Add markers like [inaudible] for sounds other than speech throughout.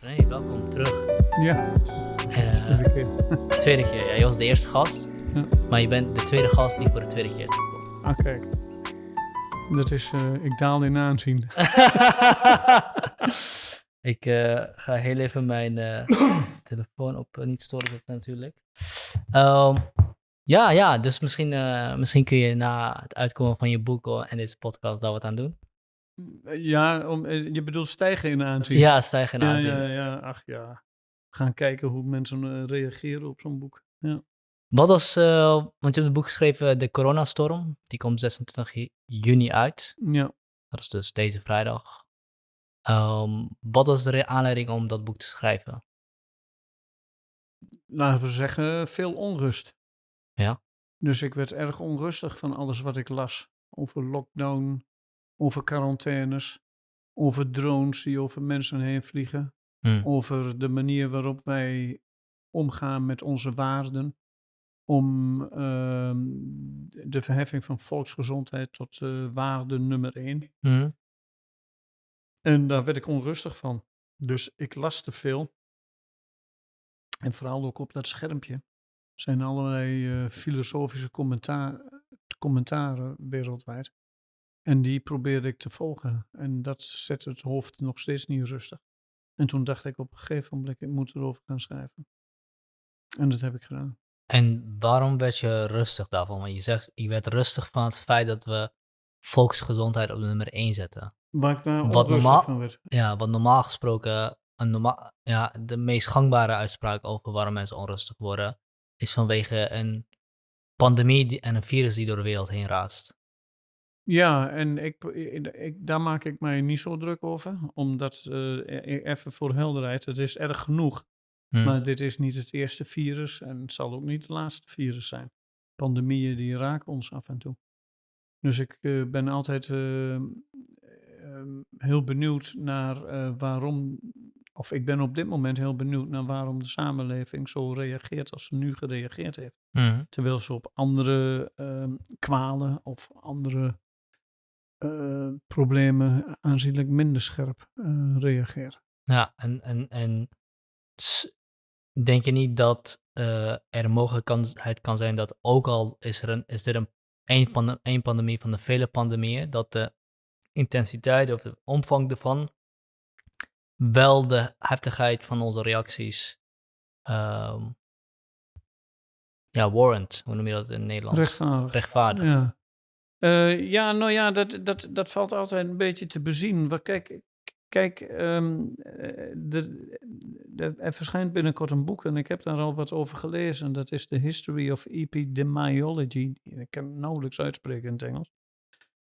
Hey, welkom terug. Ja, Eh, tweede keer. [laughs] tweede keer. Ja, je was de eerste gast, Ja. maar je bent de tweede gast die voor de tweede keer terugkomt. Ah, kijk. Dat is, eh, ik daal in aanzien. [laughs] ik eh, ga heel even mijn [coughs] telefoon op niet storen zetten natuurlijk. Ehm, ja, ja, dus misschien, misschien kun je na het uitkomen van je boek en deze podcast daar wat aan doen. Ja, om, eh, je bedoelt stijgen in aanzien. Ja, stijgen in aanzien. ja, ja, ach ja. We gaan kijken hoe mensen eh, reageren op zo'n boek. Ja. Wat was, eh, want je hebt het boek geschreven, De Coronastorm. Die komt 26 ju- juni uit. ja. Dat is dus deze vrijdag. Ehm, wat was de aanleiding om dat boek te schrijven? Laten we zeggen, veel onrust. Ja. Dus ik werd erg onrustig van alles wat ik las. Over lockdown, over quarantaines, over drones die over mensen heen vliegen. Hm. over de manier waarop wij omgaan met onze waarden. Om ehm, de verheffing van volksgezondheid tot eh, waarde nummer één. Hm. En daar werd ik onrustig van. Dus ik las te veel. En vooral ook op dat schermpje zijn allerlei eh, filosofische commentaar, commentaren wereldwijd. En die probeerde ik te volgen. En dat zette het hoofd nog steeds niet rustig. En toen dacht ik op een gegeven moment, ik moet erover gaan schrijven. En dat heb ik gedaan. En waarom werd je rustig daarvan? Want je zegt, je werd rustig van het feit dat we volksgezondheid op nummer 1 zetten. Waar ik daar Wat normaal- van werd. Ja, wat normaal gesproken, een norma ja, de meest gangbare uitspraak over waarom mensen onrustig worden, is vanwege een pandemie die, en een virus die door de wereld heen raast. Ja, en ik, ik, daar maak ik mij niet zo druk over. Omdat, eh, e- even voor helderheid, het is erg genoeg. Hm. Maar dit is niet het eerste virus en het zal ook niet het laatste virus zijn. Pandemieën die raken ons af en toe. Dus ik eh, ben altijd eh, ehm, heel benieuwd naar waarom, of ik ben op dit moment heel benieuwd naar waarom de samenleving zo reageert als ze nu gereageerd heeft. Hm. Terwijl ze op andere ehm, kwalen of andere problemen aanzienlijk minder scherp eh, reageren. Ja, en, en, en denk je niet dat eh, er een mogelijkheid kan zijn dat ook al is, er een, is dit een één, pande- één pandemie van de vele pandemieën, dat de intensiteit of de omvang ervan wel de heftigheid van onze reacties ehm, ja, warrant, hoe noem je dat in het Nederlands? Rechtvaardig. Rechtvaardigt. Ja. Eh, ja, nou ja, dat, dat, dat valt altijd een beetje te bezien. Kijk, kijk ehm, eh, de, de- er verschijnt binnenkort een boek en ik heb daar al wat over gelezen. Dat is The History of Epidemiology. Ik kan nauwelijks uitspreken in het Engels.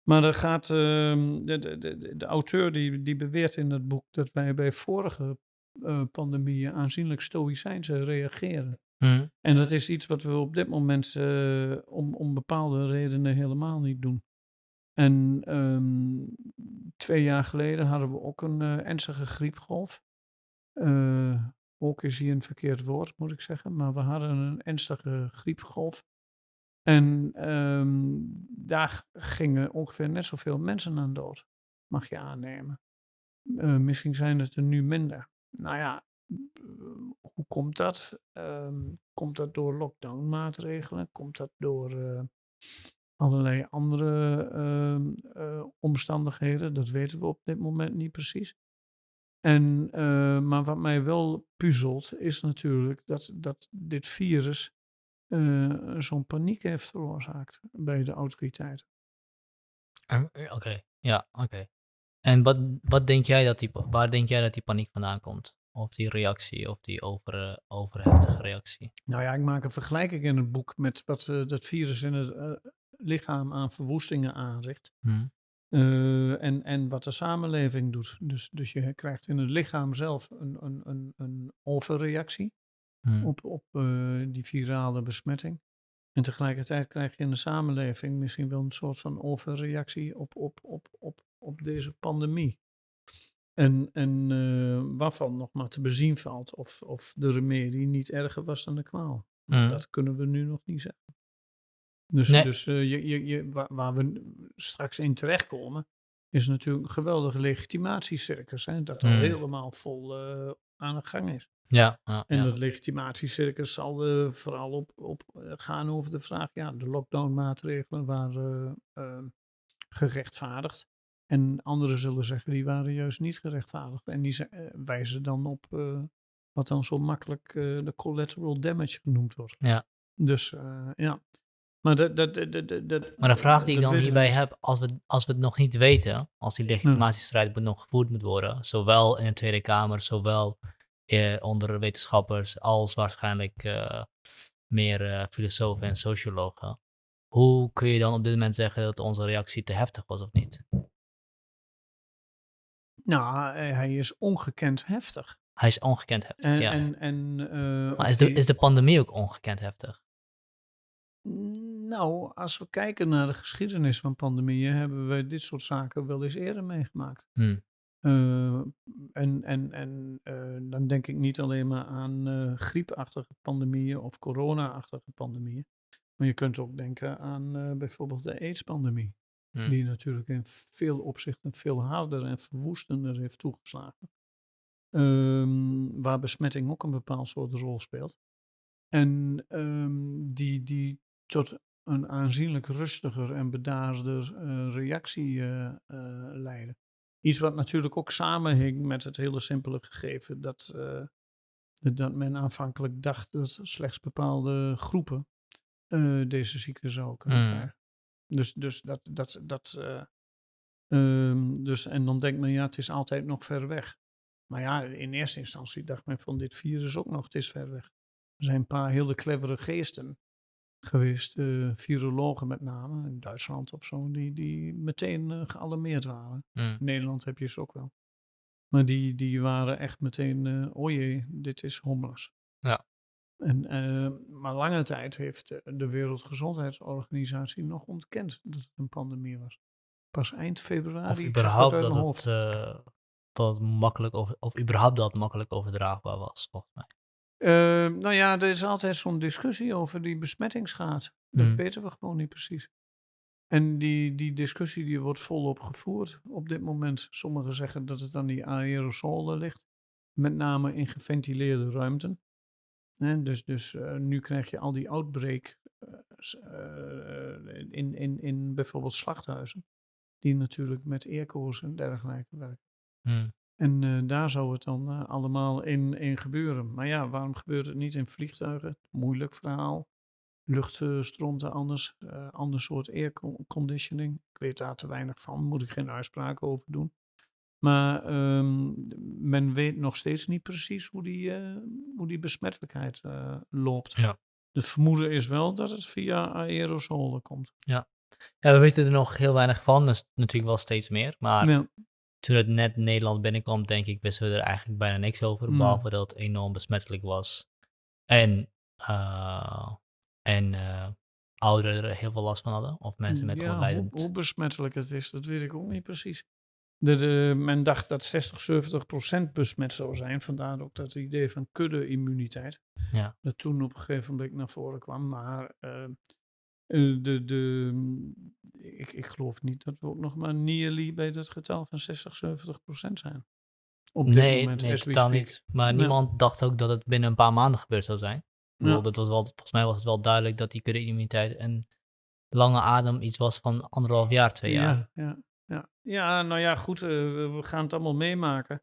Maar er gaat, ehm, de, de, de, de auteur die, die beweert in het boek dat wij bij vorige eh, pandemieën aanzienlijk stoïcijnse reageren. Hm. En dat is iets wat we op dit moment eh, om, om bepaalde redenen helemaal niet doen. En ehm, twee jaar geleden hadden we ook een eh, ernstige griepgolf. Eh, ook is hier een verkeerd woord, moet ik zeggen. Maar we hadden een ernstige griepgolf. En ehm, daar gingen ongeveer net zoveel mensen aan dood. Mag je aannemen. Misschien zijn het er nu minder. Nou ja, hoe komt dat? Ehm, komt dat door lockdown-maatregelen? Komt dat door eh, allerlei andere ehm, eh, omstandigheden? Dat weten we op dit moment niet precies. En, eh, maar wat mij wel puzzelt, is natuurlijk dat, dat dit virus zo'n paniek heeft veroorzaakt bij de autoriteiten. En- eh, Oké, ja, oké. En wat, wat denk jij dat die, waar denk jij dat die paniek vandaan komt? Of die reactie, of die over, eh, overheftige reactie? Nou ja, ik maak een vergelijking in het boek met wat eh, dat virus in het eh, lichaam aan verwoestingen aanricht. Hm. Eh, en, en wat de samenleving doet. Dus, dus je krijgt in het lichaam zelf een, een, een, een overreactie Hm. op, op die virale besmetting. En tegelijkertijd krijg je in de samenleving misschien wel een soort van overreactie op, op, op, op, op deze pandemie. En, en eh, waarvan nog maar te bezien valt of, of de remedie niet erger was dan de kwaal. Hm. Dat kunnen we nu nog niet zeggen. Dus, Nee. dus eh, je, je, je, waar, waar we straks in terechtkomen, is natuurlijk een geweldige legitimatiecircus. Hè? Dat al Mm. helemaal vol, eh, aan de gang is. Ja, ja, En ja. dat legitimatiecircus zal vooral op, op gaan over de vraag, ja, de lockdown-maatregelen waren gerechtvaardigd. En anderen zullen zeggen, die waren juist niet gerechtvaardigd. En die eh, wijzen dan op eh, wat dan zo makkelijk eh, de collateral damage genoemd wordt. Ja. Dus ja. Maar dat, dat, dat, dat, Maar de vraag die ik dan hierbij niet. heb, als we, als we het nog niet weten, als die legitimatiestrijd nog gevoerd moet worden, zowel in de Tweede Kamer, zowel eh, onder wetenschappers, als waarschijnlijk meer filosofen en sociologen. Hoe kun je dan op dit moment zeggen dat onze reactie te heftig was of niet? Nou, hij is ongekend heftig. Hij is ongekend heftig, En, ja. en, en, eh, maar is de, die- is de pandemie ook ongekend heftig? Nou, als we kijken naar de geschiedenis van pandemieën, hebben we dit soort zaken wel eens eerder meegemaakt. Hm. Eh, en en, en eh, dan denk ik niet alleen maar aan griepachtige pandemieën of corona-achtige pandemieën. Maar je kunt ook denken aan bijvoorbeeld de AIDS-pandemie. Hm. Die natuurlijk in veel opzichten veel harder en verwoestender heeft toegeslagen. Ehm, waar besmetting ook een bepaald soort rol speelt. En ehm, die, die tot een aanzienlijk rustiger en bedaarder eh, reactie eh, eh, leiden. Iets wat natuurlijk ook samenhing met het hele simpele gegeven dat, dat men aanvankelijk dacht dat slechts bepaalde groepen deze ziekte zouden kunnen Mm. krijgen. Dus, dus dat, dat, dat eh, ehm, dus, en dan denkt men, ja, het is altijd nog ver weg. Maar ja, in eerste instantie dacht men van dit virus ook nog, het is ver weg. Er zijn een paar hele clevere geesten geweest, eh, virologen met name, in Duitsland of zo, die, die meteen eh, gealarmeerd waren. Hm. In Nederland heb je ze ook wel. Maar die, die waren echt meteen, oh jee, dit is homeless. En, eh, maar lange tijd heeft de, de Wereldgezondheidsorganisatie nog ontkend dat het een pandemie was. Pas eind februari. Of überhaupt uit dat het, eh, dat makkelijk over, of überhaupt dat makkelijk overdraagbaar was, volgens mij. Eh, nou ja, er is altijd zo'n discussie over die besmettingsgraad. Dat Mm. weten we gewoon niet precies. En die, die discussie die wordt volop gevoerd op dit moment. Sommigen zeggen dat het aan die aerosolen ligt. Met name in geventileerde ruimten. Dus dus eh, nu krijg je al die outbreak eh, eh, in, in, in bijvoorbeeld slachthuizen. Die natuurlijk met airco's en dergelijke werken. Hm. En daar zou het dan allemaal in, in gebeuren. Maar ja, waarom gebeurt het niet in vliegtuigen? Moeilijk verhaal. Lucht stroomt er anders. ander soort airconditioning. Ik weet daar te weinig van. Moet ik geen uitspraak over doen. Maar ehm, men weet nog steeds niet precies hoe die, eh, hoe die besmettelijkheid eh, loopt. Ja. De vermoeden is wel dat het via aerosolen komt. Ja, we weten er nog heel weinig van, dus natuurlijk wel steeds meer. Maar Ja. toen het net Nederland binnenkwam, denk ik, wisten we er eigenlijk bijna niks over. Behalve dat het enorm besmettelijk was. En, eh, en ouderen er heel veel last van hadden. Of mensen met ja, hoe besmettelijk het is, dat weet ik ook niet precies. De, de- men dacht dat 60, 70 procent besmet zou zijn. Vandaar ook dat idee van kudde-immuniteit. Ja. Dat toen op een gegeven moment naar voren kwam. Maar eh, de, de, ik, ik geloof niet dat we ook nog maar nearly bij dat getal van 60, 70 procent zijn. Op dit nee, moment, nee totaal niet. Maar Ja. niemand dacht ook dat het binnen een paar maanden gebeurd zou zijn. Ja. dat was wel, volgens mij was het wel duidelijk dat die kudde-immuniteit een lange adem iets was van anderhalf jaar, twee jaar. Ja, ja, ja. nou ja, goed, eh, we gaan het allemaal meemaken.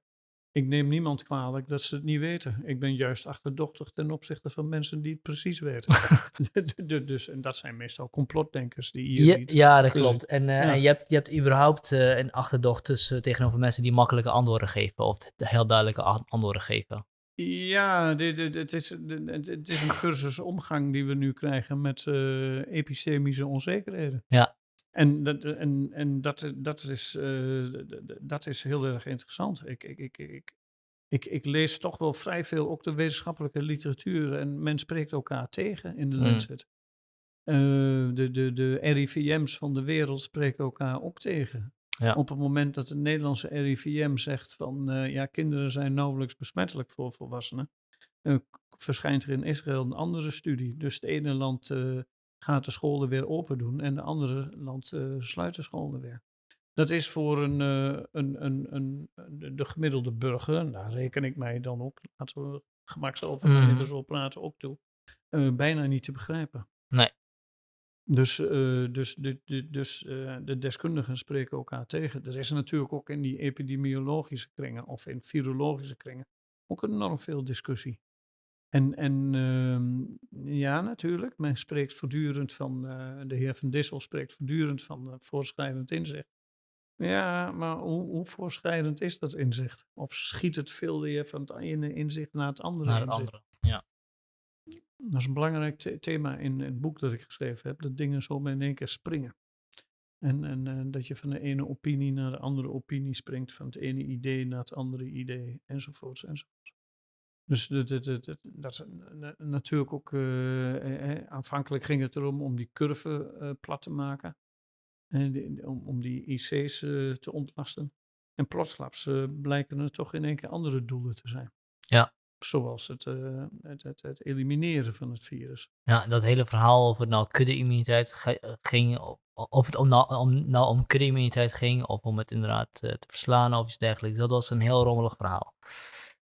Ik neem niemand kwalijk dat ze het niet weten. Ik ben juist achterdochtig ten opzichte van mensen die het precies weten. [laughs] [laughs] Du- dus, en dat zijn meestal complotdenkers die hier niet... ja, dat klopt. En, eh, Ja. en je, hebt, je hebt überhaupt eh, een achterdocht tussen, tegenover mensen die makkelijke antwoorden geven. Of de heel duidelijke a- antwoorden geven. Ja, dit, dit, het, is, dit- is een cursus omgang die we nu krijgen met eh, epistemische onzekerheden. Ja. En dat, en, en dat, dat, is, eh, dat is heel erg interessant. Ik, ik, ik, ik, ik, ik lees toch wel vrij veel ook de wetenschappelijke literatuur en men spreekt elkaar tegen in de Mm. Lancet. Eh, de, de, de RIVM's van de wereld spreken elkaar ook tegen. Ja. Op het moment dat de Nederlandse RIVM zegt van eh, ja, kinderen zijn nauwelijks besmettelijk voor volwassenen, verschijnt er in Israël een andere studie. Dus het ene land gaat de scholen weer open doen en de andere land eh, sluit de scholen weer. Dat is voor een, eh, een, een, een, de, de gemiddelde burger, en daar reken ik mij dan ook, laten we gemakshalve maar even zo praten, ook toe, eh, bijna niet te begrijpen. Nee. Dus, dus, de, de, dus de deskundigen spreken elkaar tegen. Er is natuurlijk ook in die epidemiologische kringen of in virologische kringen ook enorm veel discussie. En, en ehm, ja, natuurlijk, men spreekt voortdurend van, eh, de heer Van Dissel spreekt voortdurend van eh, voorschrijdend inzicht. Ja, maar hoe, hoe voorschrijdend is dat inzicht? Of schiet het veel weer van het ene inzicht naar het andere Naar het inzicht? andere. Ja. Dat is een belangrijk the- thema in het boek dat ik geschreven heb, dat dingen zo in één keer springen. En, en eh, dat je van de ene opinie naar de andere opinie springt, van het ene idee naar het andere idee, enzovoorts, enzovoorts. Dus dat, dat, dat, natuurlijk ook, eh, eh, eh, aanvankelijk ging het erom om die curve eh, plat te maken, en die- om, om die IC's eh, te ontlasten. En plotsklaps blijken er toch in één keer andere doelen te zijn. Ja. Zoals het, het, het, het elimineren van het virus. Ja, dat hele verhaal of het nou kudde-immuniteit ging, of het om nou, om, nou om kudde-immuniteit ging, of om het inderdaad te verslaan of iets dergelijks, dat was een heel rommelig verhaal.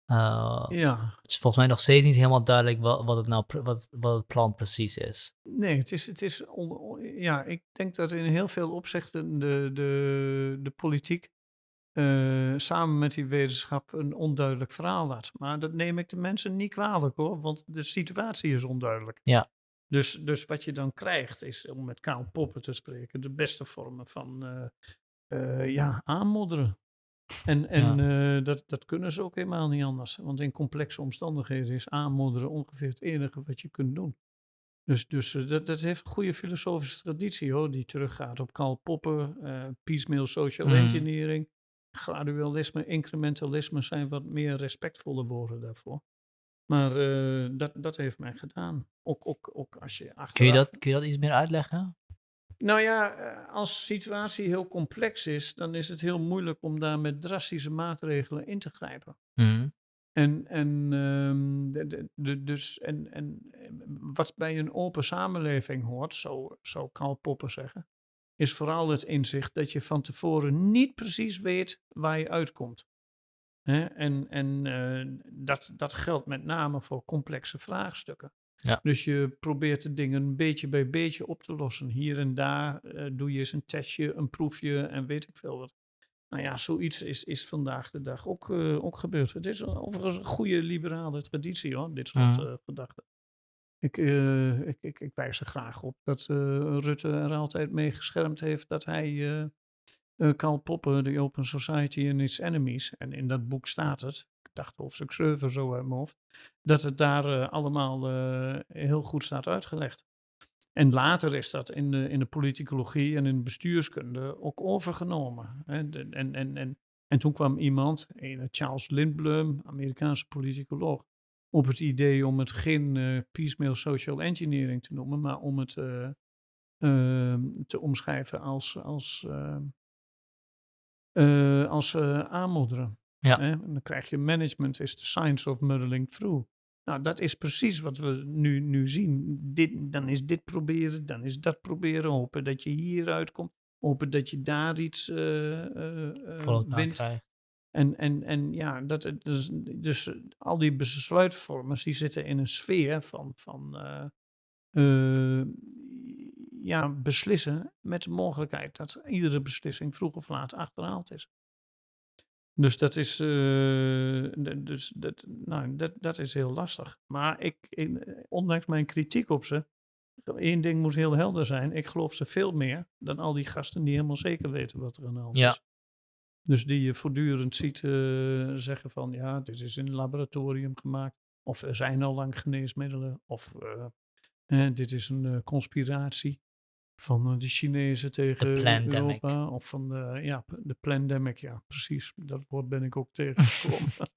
Eh, Ja, het is volgens mij nog steeds niet helemaal duidelijk wat, wat, het, nou, wat, wat het plan precies is. nee, het is, het is on- on- ja, ik denk dat in heel veel opzichten de, de, de politiek eh, samen met die wetenschap een onduidelijk verhaal laat. Maar dat neem ik de mensen niet kwalijk hoor, want de situatie is onduidelijk. Ja. Dus, dus wat je dan krijgt is, om met Karl Poppen te spreken, de beste vormen van eh, ja, aanmodderen. En, en eh, dat, dat kunnen ze ook helemaal niet anders. Want in complexe omstandigheden is aanmodderen ongeveer het enige wat je kunt doen. Dus, dus eh, dat, dat heeft een goede filosofische traditie hoor, die teruggaat op Karl Popper, eh piecemeal social Mhm. engineering, gradualisme, incrementalisme zijn wat meer respectvolle woorden daarvoor. Maar dat, dat heeft mij gedaan. Ook, ook, ook als je achteraf... Kun je, dat, kun je dat iets meer uitleggen? Nou ja, eh, als de situatie heel complex is, dan is het heel moeilijk om daar met drastische maatregelen in te grijpen. Mhm. En, en, ehm, de, de, dus, en, en eh, wat bij een open samenleving hoort, zo zou Karl Popper zeggen, is vooral het inzicht dat je van tevoren niet precies weet waar je uitkomt. En, en eh, dat, dat geldt met name voor complexe vraagstukken. Ja. Dus je probeert de dingen beetje bij beetje op te lossen. Hier en daar eh, doe je eens een testje, een proefje en weet ik veel wat. Nou ja, zoiets is, is vandaag de dag ook, eh, ook gebeurd. Het is overigens een goede liberale traditie hoor, dit soort Mhm. eh, gedachten. Ik, ik, ik, ik wijs er graag op dat Rutte er altijd mee geschermd heeft dat hij eh, Karl Popper, The Open Society and Its Enemies, en in dat boek staat het, ik dacht hoofdstuk 7 zo uit mijn hoofd, dat het daar eh, allemaal eh, heel goed staat uitgelegd. En later is dat in de, in de politicologie en in de bestuurskunde ook overgenomen. De- En, en, en, en toen kwam iemand, Charles Lindblom, Amerikaanse politicoloog, op het idee om het geen eh, piecemeal social engineering te noemen, maar om het eh, ehm, te omschrijven als, als, eh, als eh, aanmodderen. Ja. Hè? En dan krijg je management is the science of muddling through. Nou, dat is precies wat we nu, nu zien. Dit, dan is dit proberen, dan is dat proberen. Hopen dat je hieruit komt. Hopen dat je daar iets elkaar wint. En, en, en ja, dat, dus, dus al die besluitvormers die zitten in een sfeer van, van ja, beslissen met de mogelijkheid dat iedere beslissing vroeg of laat achterhaald is. Dus dat is, eh, dus dat, nou, dat, dat is heel lastig. Maar ik, in- ondanks mijn kritiek op ze, één ding moet heel helder zijn. Ik geloof ze veel meer dan al die gasten die helemaal zeker weten wat er aan de hand Ja. is. Dus die je voortdurend ziet eh, zeggen van ja, dit is in een laboratorium gemaakt. Of er zijn al lang geneesmiddelen. Of eh, eh, dit is een eh, conspiratie van eh, de Chinezen tegen plandemic. Europa. Of van de, ja, de pandemic, ja precies. Dat woord ben ik ook [laughs] tegengekomen. [laughs]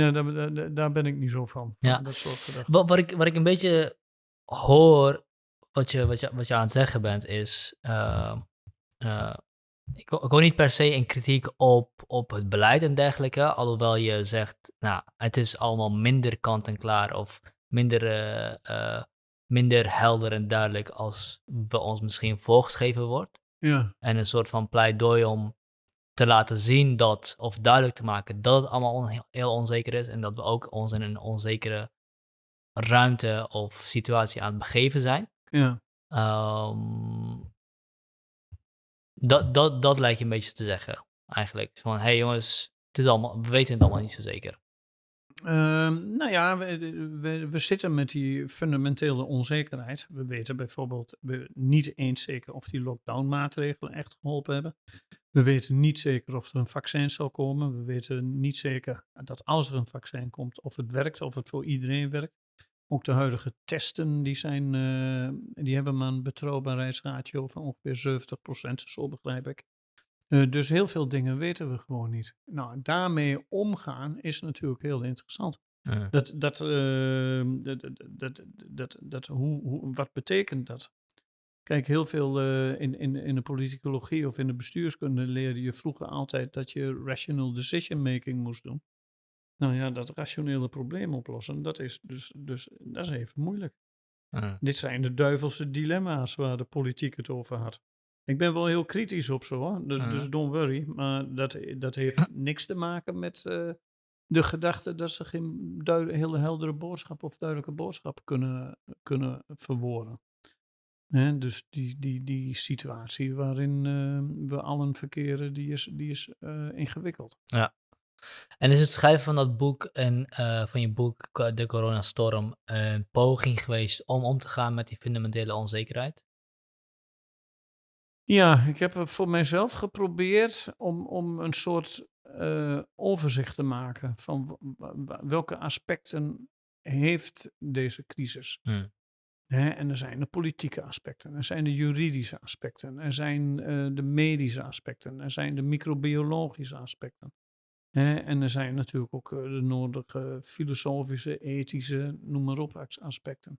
ja, daar, daar- ben ik niet zo van. Ja. Dat soort. Wat, wat, ik, wat ik een beetje hoor, wat je, wat je, wat je aan het zeggen bent, is. eh, eh, ik, wil niet per se een kritiek op, op het beleid en dergelijke. Alhoewel je zegt, nou, het is allemaal minder kant-en-klaar of minder, eh, minder helder en duidelijk als we ons misschien voorgeschreven wordt. Ja. En een soort van pleidooi om te laten zien dat, of duidelijk te maken dat het allemaal on- heel, heel onzeker is en dat we ook ons in een onzekere ruimte of situatie aan het begeven zijn. Ja. Ehm, dat, dat, dat lijkt je een beetje te zeggen, eigenlijk. Van, hé hey jongens, het is allemaal, we weten het allemaal niet zo zeker. Ehm, nou ja, we, we, zitten met die fundamentele onzekerheid. We weten bijvoorbeeld niet eens zeker of die lockdown-maatregelen echt geholpen hebben. We weten niet zeker of er een vaccin zal komen. We weten niet zeker dat als er een vaccin komt, of het werkt, of het voor iedereen werkt. Ook de huidige testen, die, zijn, eh, die hebben maar een betrouwbaarheidsratio van ongeveer 70%, zo begrijp ik. Uh, dus heel veel dingen weten we gewoon niet. Nou, daarmee omgaan is natuurlijk heel interessant. Mm. Dat, dat, uh, dat, dat, dat, dat, hoe, hoe, wat betekent dat? Kijk, heel veel uh, in, in, in de politicologie of in de bestuurskunde leerde je vroeger altijd dat je rational decision making moest doen. Nou ja, dat rationele probleem oplossen, dat is dus, dus dat is even moeilijk. Dit zijn de duivelse dilemma's waar de politiek het over had. Ik ben wel heel kritisch op zo, hoor. Dus, dus don't worry. Maar dat, dat heeft [clears throat] niks te maken met uh, de gedachte dat ze geen hele heldere boodschap of duidelijke boodschap kunnen, kunnen verwoorden. Hè, dus die, die, die situatie waarin uh, we allen verkeren, die is, die is uh, ingewikkeld. Ja. En is het schrijven van dat boek en uh, van je boek De Coronastorm een poging geweest om om te gaan met die fundamentele onzekerheid? Ja, ik heb voor mijzelf geprobeerd om, om een soort uh, overzicht te maken van welke aspecten heeft deze crisis. Hmm. Hè, en er zijn de politieke aspecten, er zijn de juridische aspecten, er zijn uh, de medische aspecten, er zijn de microbiologische aspecten. Hè, en er zijn natuurlijk ook uh, de nodige filosofische, ethische, noem maar op, aspecten.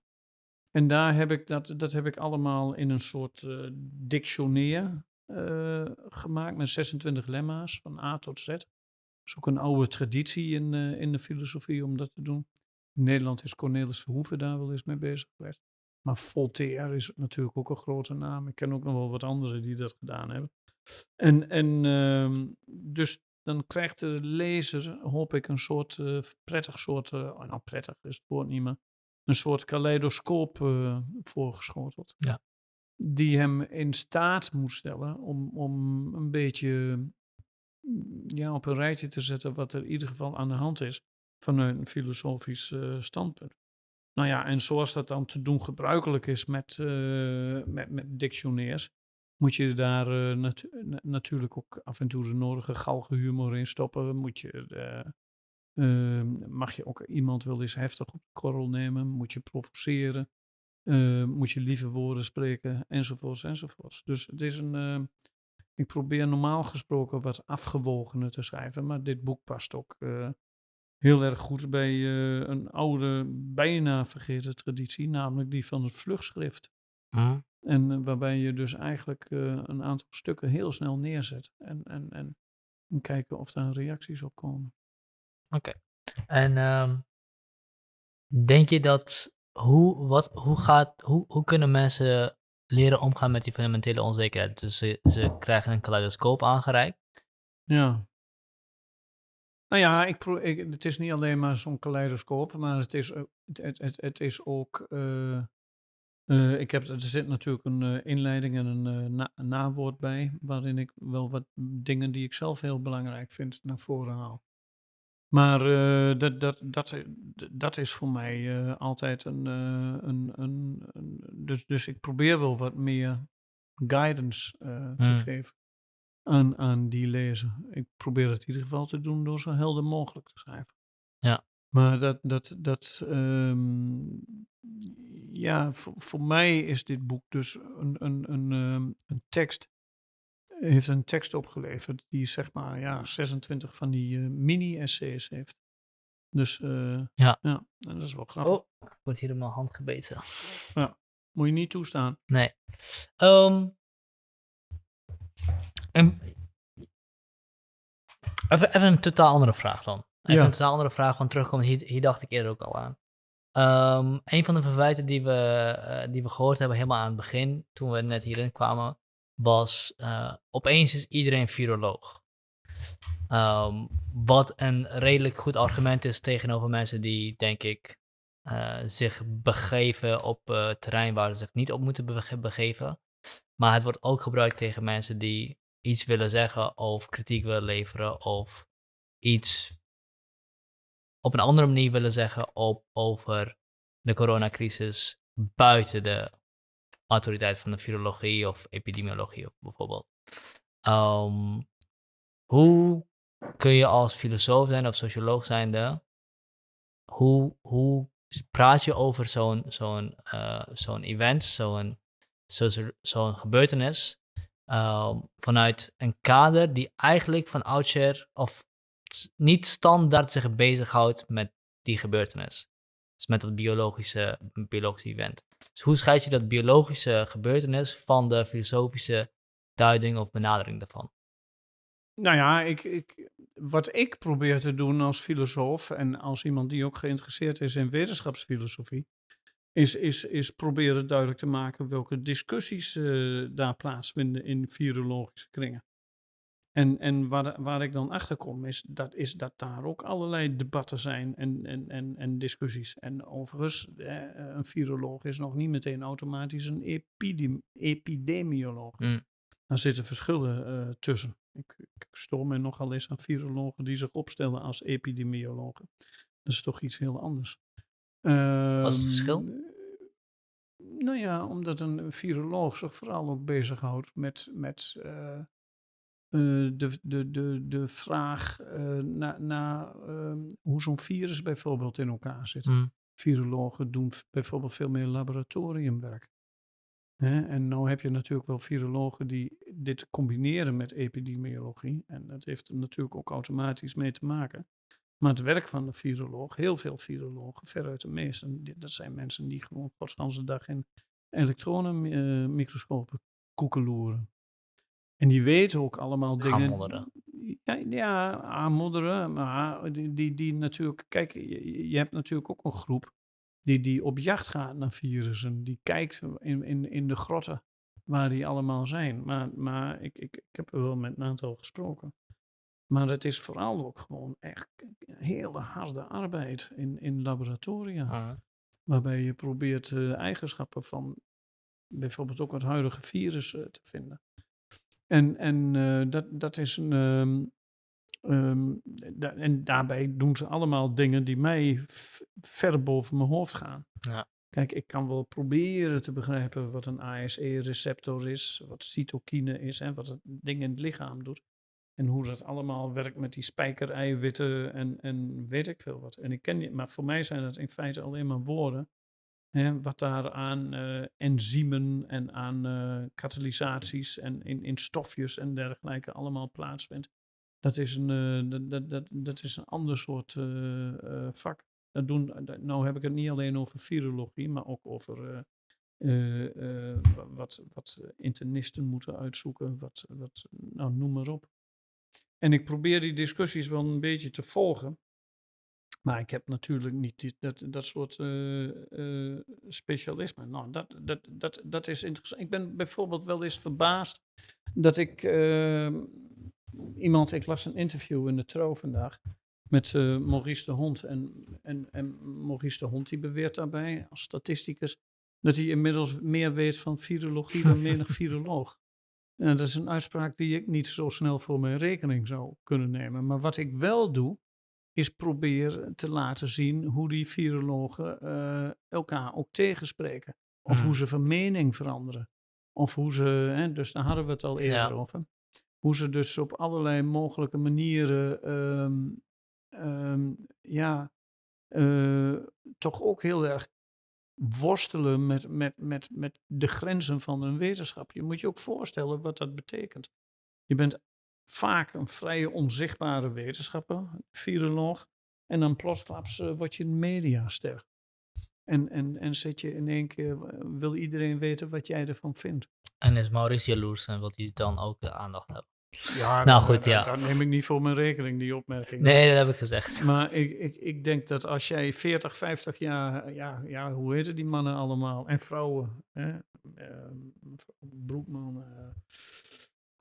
En daar heb ik dat, dat heb ik allemaal in een soort uh, dictionair uh, gemaakt met 26 lemma's van A tot Z. Dat is ook een oude traditie in, uh, in de filosofie om dat te doen. In Nederland is Cornelis Verhoeven daar wel eens mee bezig geweest. Maar Voltaire is natuurlijk ook een grote naam. Ik ken ook nog wel wat anderen die dat gedaan hebben. En, en uh, dus dan krijgt de lezer, hoop ik, een soort prettig soort, oh, nou prettig is het woord niet meer, een soort kaleidoscoop uh, voorgeschoteld. Ja. Die hem in staat moet stellen om, om een beetje ja, op een rijtje te zetten wat er in ieder geval aan de hand is vanuit een filosofisch uh, standpunt. Nou ja, en zoals dat dan te doen gebruikelijk is met, uh, met, met dictionairs, moet je daar natu natuurlijk ook af en toe de nodige galgenhumor in stoppen. Moet je uh, mag je ook iemand wel eens heftig op de korrel nemen? Moet je provoceren? Uh, moet je lieve woorden spreken? Enzovoorts, enzovoorts. Dus het is een. Uh, ik probeer normaal gesproken wat afgewogener te schrijven, maar dit boek past ook eh, heel erg goed bij een oude, bijna vergeten traditie, namelijk die van het vlugschrift. Mm. En waarbij je dus eigenlijk een aantal stukken heel snel neerzet en, en, en kijken of daar reacties op komen. Oké. En um, denk je dat hoe, wat, hoe, gaat, hoe, hoe kunnen mensen leren omgaan met die fundamentele onzekerheid? Dus ze, ze krijgen een kaleidoscoop aangereikt. Ja. Nou ja, ik pro ik, het is niet alleen maar zo'n kaleidoscoop, maar het is, het, het, het is ook. Uh, uh, ik heb, er zit natuurlijk een inleiding en een, na, een nawoord bij, waarin ik wel wat dingen die ik zelf heel belangrijk vind naar voren haal. Maar uh, dat, dat, dat, dat is voor mij uh, altijd een, uh, een, een, een. dus, dus ik probeer wel wat meer guidance te Hmm. geven aan, aan die lezer. Ik probeer het in ieder geval te doen door zo helder mogelijk te schrijven. Ja. Maar dat, dat, dat um, ja, voor, voor mij is dit boek dus een, een, een, um, een tekst heeft een tekst opgeleverd die zeg maar ja, 26 van die uh, mini-essays heeft. Dus uh, Ja. ja, en dat is wel grappig. Oh, ik word hier in mijn hand gebeten. Ja, moet je niet toestaan. Nee. Um, en, even, even een totaal andere vraag dan. Even Ja. een totaal andere vraag, want terugkomen, hier, hier dacht ik eerder ook al aan. Um, een van de verwijten die we, uh, die we gehoord hebben helemaal aan het begin, toen we net hierin kwamen, was eh, opeens is iedereen viroloog. Ehm, wat een redelijk goed argument is tegenover mensen die, denk ik, eh, zich begeven op uh, terrein waar ze zich niet op moeten begeven. Maar het wordt ook gebruikt tegen mensen die iets willen zeggen of kritiek willen leveren of iets op een andere manier willen zeggen op, over de coronacrisis buiten de autoriteit van de virologie of epidemiologie bijvoorbeeld. Ehm, hoe kun je als filosoof zijn of socioloog zijnde, hoe, hoe praat je over zo'n zo'n uh, zo'n event, zo'n zo'n gebeurtenis, uh, vanuit een kader die eigenlijk van oudsher of niet standaard zich bezighoudt met die gebeurtenis. Dus met dat biologische, biologische event. Dus hoe scheid je dat biologische gebeurtenis van de filosofische duiding of benadering daarvan? Nou ja, ik, ik, wat ik probeer te doen als filosoof en als iemand die ook geïnteresseerd is in wetenschapsfilosofie, is, is, is proberen duidelijk te maken welke discussies uh, daar plaatsvinden in virologische kringen. En, en waar, waar ik dan achter kom, is dat, is dat daar ook allerlei debatten zijn en, en, en, en discussies. En overigens, eh, een viroloog is nog niet meteen automatisch een epidem, epidemioloog. Mm. Daar zitten verschillen uh, tussen. Ik, ik stoor me nogal eens aan virologen die zich opstellen als epidemiologen. Dat is toch iets heel anders. Uh, Wat is het verschil? Ehm, nou ja, omdat een viroloog zich vooral ook bezighoudt met, met uh, de, de, de, de vraag uh, naar na, uh, hoe zo'n virus bijvoorbeeld in elkaar zit. Mm. Virologen doen bijvoorbeeld veel meer laboratoriumwerk. Hè? En nu heb je natuurlijk wel virologen die dit combineren met epidemiologie. En dat heeft er natuurlijk ook automatisch mee te maken. Maar het werk van de viroloog, heel veel virologen, veruit de meeste, dat zijn mensen die gewoon de dag in elektronenmicroscopen koekeloeren. En die weten ook allemaal dingen. Aanmodderen. Ja, ja, aanmodderen. Maar die, die, die natuurlijk. Kijk, je, je, hebt natuurlijk ook een groep die, die op jacht gaat naar virussen. Die kijkt in, in, in de grotten waar die allemaal zijn. Maar, maar ik, ik, ik heb er wel met een aantal gesproken. Maar het is vooral ook gewoon echt hele harde arbeid in, in laboratoria. Ah. Waarbij je probeert uh, eigenschappen van bijvoorbeeld ook het huidige virus uh, te vinden. En, en uh, dat, dat is een. Um, um, da en daarbij doen ze allemaal dingen die mij ver boven mijn hoofd gaan. Ja. Kijk, ik kan wel proberen te begrijpen wat een ASE-receptor is, wat cytokine is en wat het ding in het lichaam doet. En hoe dat allemaal werkt met die spijkereiwitten en, en weet ik veel wat. En ik ken die, maar voor mij zijn dat in feite alleen maar woorden. Wat daar aan uh, enzymen en aan uh, katalysaties en in, in stofjes en dergelijke allemaal plaatsvindt. Dat is een, dat, dat, dat, dat is een ander soort vak. Dat doen, nou heb ik het niet alleen over virologie, maar ook over wat, wat internisten moeten uitzoeken. Wat, wat, nou, noem maar op. En ik probeer die discussies wel een beetje te volgen. Maar ik heb natuurlijk niet die, dat, dat soort uh, uh, specialisme. Nou, dat, dat, dat, dat is interessant. Ik ben bijvoorbeeld wel eens verbaasd dat ik uh, iemand, ik las een interview in de Tro vandaag met uh, Maurice de Hond. En, en, en Maurice de Hond die beweert daarbij als statisticus dat hij inmiddels meer weet van virologie dan menig [laughs] viroloog. En dat is een uitspraak die ik niet zo snel voor mijn rekening zou kunnen nemen. Maar wat ik wel doe, is proberen te laten zien hoe die virologen uh, elkaar ook tegenspreken. Of hoe mhm. ze van mening veranderen. Of hoe ze, hè, dus daar hadden we het al eerder over. Hoe ze dus op allerlei mogelijke manieren, um, um, ja, uh, toch ook heel erg worstelen met, met, met, met de grenzen van een wetenschap. Je moet je ook voorstellen wat dat betekent. Je bent vaak een vrije onzichtbare wetenschapper, viroloog, en dan plotsklaps uh, word je een mediaster. En, en, en zit je in één keer, wil iedereen weten wat jij ervan vindt. En is Maurice jaloers en wil hij dan ook de aandacht hebben? Ja, [laughs] Nou goed, ja. dat neem ik niet voor mijn rekening, die opmerking. Nee, dat heb ik gezegd. [laughs] Maar ik, ik, ik denk dat als jij 40, 50 jaar, ja, ja hoe heten die mannen allemaal? En vrouwen, hè? Ehm, Broekman, eh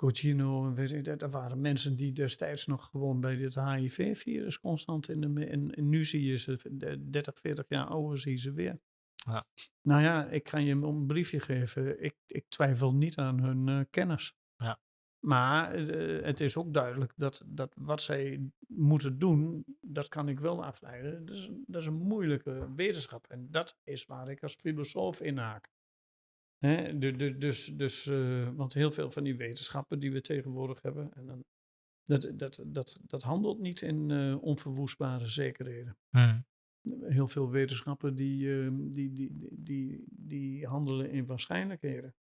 Coutinho, en weet ik, dat, waren mensen die destijds nog gewoon bij dit HIV-virus constant in de... En, en nu zie je ze, de 30, 40 jaar ouder, zie je ze weer. Ja. Nou ja, ik kan je een briefje geven. Ik, ik twijfel niet aan hun eh, kennis. Ja. Maar eh, het is ook duidelijk dat, dat wat zij moeten doen, dat kan ik wel afleiden. Dat is, dat is een moeilijke wetenschap. En dat is waar ik als filosoof in haak. Hè? du- du- Dus, dus, eh, want heel veel van die wetenschappen die we tegenwoordig hebben, en dan, dat, dat, dat, dat handelt niet in eh, onverwoestbare zekerheden Hmm. heel veel wetenschappen die, ehm, die, die, die, die, die handelen in waarschijnlijkheden.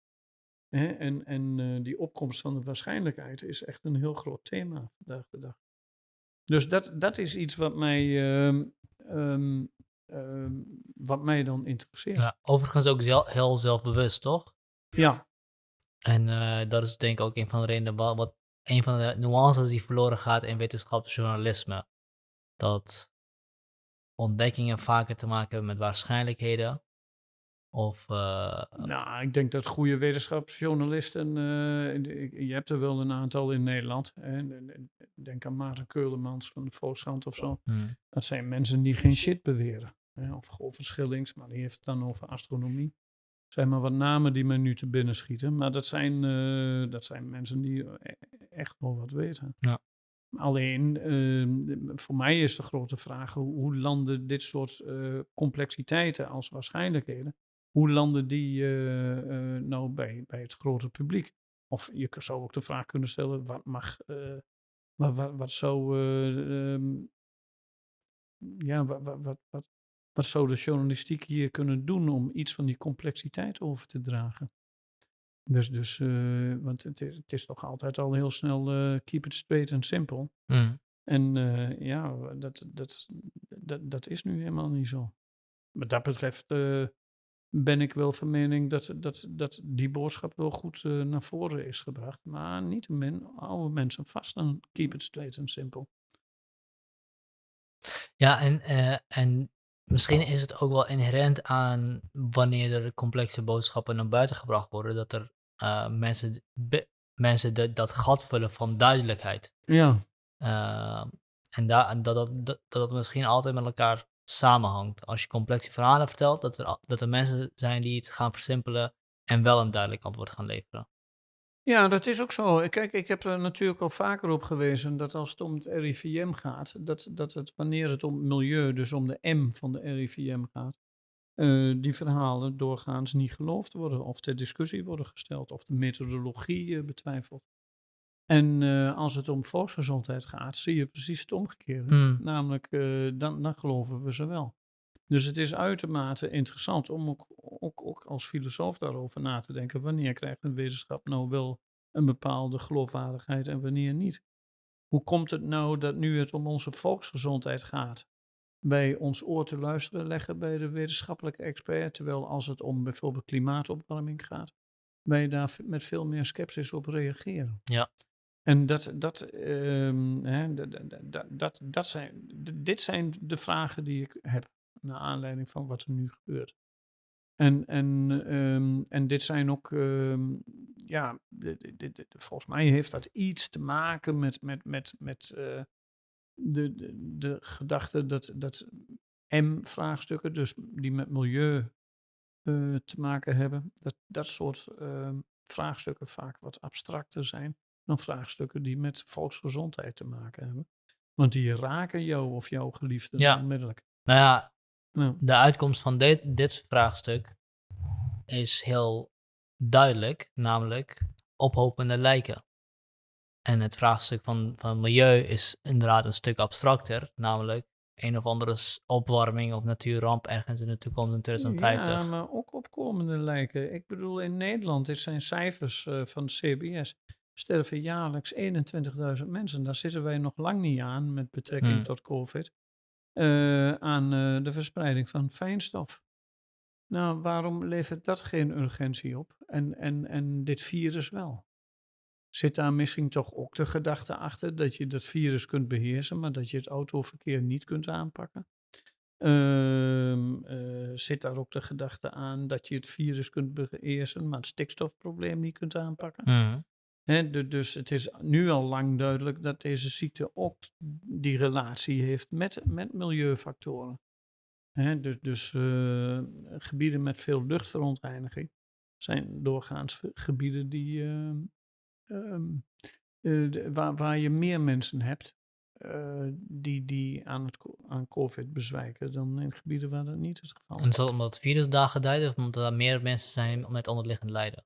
Hè? En, en eh, die opkomst van de waarschijnlijkheid is echt een heel groot thema vandaag de dag. Dus dat, dat is iets wat mij, ehm, ehm, wat mij dan interesseert. Ja. Ja, overigens ook zel- heel zelfbewust, toch? En eh, dat is denk ik ook een van de redenen wa- wat een van de nuances die verloren gaat in wetenschapsjournalisme. Dat ontdekkingen vaker te maken hebben met waarschijnlijkheden. Of eh, Nou, ik denk dat goede wetenschapsjournalisten, eh, je hebt er wel een aantal in Nederland. Hè? en- en- Denk aan Maarten Keulemans van de Volkskrant of zo. hmm, Dat zijn mensen die geen shit beweren. Of Govert Schillings, maar die heeft het dan over astronomie. zijn maar wat namen die me nu te binnen schieten. Maar dat zijn, eh, dat zijn mensen die e- echt wel wat weten. Ja. Alleen, ehm, voor mij is de grote vraag, hoe, landen dit soort eh, complexiteiten als waarschijnlijkheden, hoe landen die eh, eh, nou bij, bij het grote publiek? Of je zou ook de vraag kunnen stellen, wat mag, eh, wat, wat, wat zou, eh, ja, wat, wat, wat, wat, zou de journalistiek hier kunnen doen om iets van die complexiteit over te dragen? Dus, dus eh, want het is, het is toch altijd al heel snel eh, keep it straight and simple. hmm. En eh, ja, dat, dat, dat, dat is nu helemaal niet zo. Wat dat betreft ben ik wel van mening dat, dat, dat die boodschap wel goed naar voren is gebracht. Maar niettemin houden mensen vast aan keep it straight and simple. Ja, en, en misschien is het ook wel inherent aan wanneer er complexe boodschappen naar buiten gebracht worden, dat er eh, mensen, mensen de- dat gat vullen van duidelijkheid. Ja, Eh, en en dat, dat, dat, dat misschien altijd met elkaar samenhangt. Als je complexe verhalen vertelt, dat er, dat er mensen zijn die het gaan versimpelen en wel een duidelijk antwoord gaan leveren. Ja, dat is ook zo. Kijk, ik heb er natuurlijk al vaker op gewezen dat als het om het RIVM gaat, dat, dat het wanneer het om het milieu, dus om de M van de RIVM gaat, eh, die verhalen doorgaans niet geloofd worden of ter discussie worden gesteld of de methodologie eh, betwijfeld. En eh, als het om volksgezondheid gaat, zie je precies het omgekeerde. Mm. Namelijk, dan, dan geloven we ze wel. Dus het is uitermate interessant om ook, ook, ook als filosoof daarover na te denken. Wanneer krijgt een wetenschap nou wel een bepaalde geloofwaardigheid en wanneer niet? Hoe komt het nou dat nu het om onze volksgezondheid gaat, wij ons oor te luisteren leggen bij de wetenschappelijke expert, terwijl als het om bijvoorbeeld klimaatopwarming gaat, wij daar met veel meer sceptisch op reageren? Ja. En dat, dat, ehm, hè, dat, dat, dat, dat, zijn, dit zijn de vragen die ik heb naar aanleiding van wat er nu gebeurt. En, en, ehm, en dit zijn ook, ehm, ja, dit- dit- dit- volgens mij heeft dat iets te maken met, met, met, met eh, de, de, de gedachte dat, dat M-vraagstukken, dus die met milieu eh, te maken hebben, dat dat soort ehm, vraagstukken vaak wat abstracter zijn dan vraagstukken die met volksgezondheid te maken hebben. Want die raken jou of jouw geliefde Ja. onmiddellijk. Nou ja, Ja. de uitkomst van dit, dit vraagstuk is heel duidelijk, namelijk ophopende lijken. En het vraagstuk van, van milieu is inderdaad een stuk abstracter, namelijk een of andere opwarming of natuurramp ergens in de toekomst in 2050. Ja, maar ook opkomende lijken. Ik bedoel, in Nederland, dit zijn cijfers eh, van CBS, sterven jaarlijks 21.000 mensen. Daar zitten wij nog lang niet aan met betrekking Hmm. tot COVID. Eh, aan eh, de verspreiding van fijnstof. Nou, waarom levert dat geen urgentie op? En, en, en dit virus wel? Zit daar misschien toch ook de gedachte achter dat je dat virus kunt beheersen, maar dat je het autoverkeer niet kunt aanpakken? Ehm, eh, zit daar ook de gedachte aan dat je het virus kunt beheersen, maar het stikstofprobleem niet kunt aanpakken? Mhm. Dus het is nu al lang duidelijk dat deze ziekte ook die relatie heeft met, met milieufactoren. Dus dus eh, gebieden met veel luchtverontreiniging zijn doorgaans gebieden die, ehm, ehm, eh, waar, waar je meer mensen hebt eh, die, die aan, het, aan COVID bezwijken dan in gebieden waar dat niet het geval En is. is dat omdat het virus daar of omdat er meer mensen zijn met onderliggend lijden?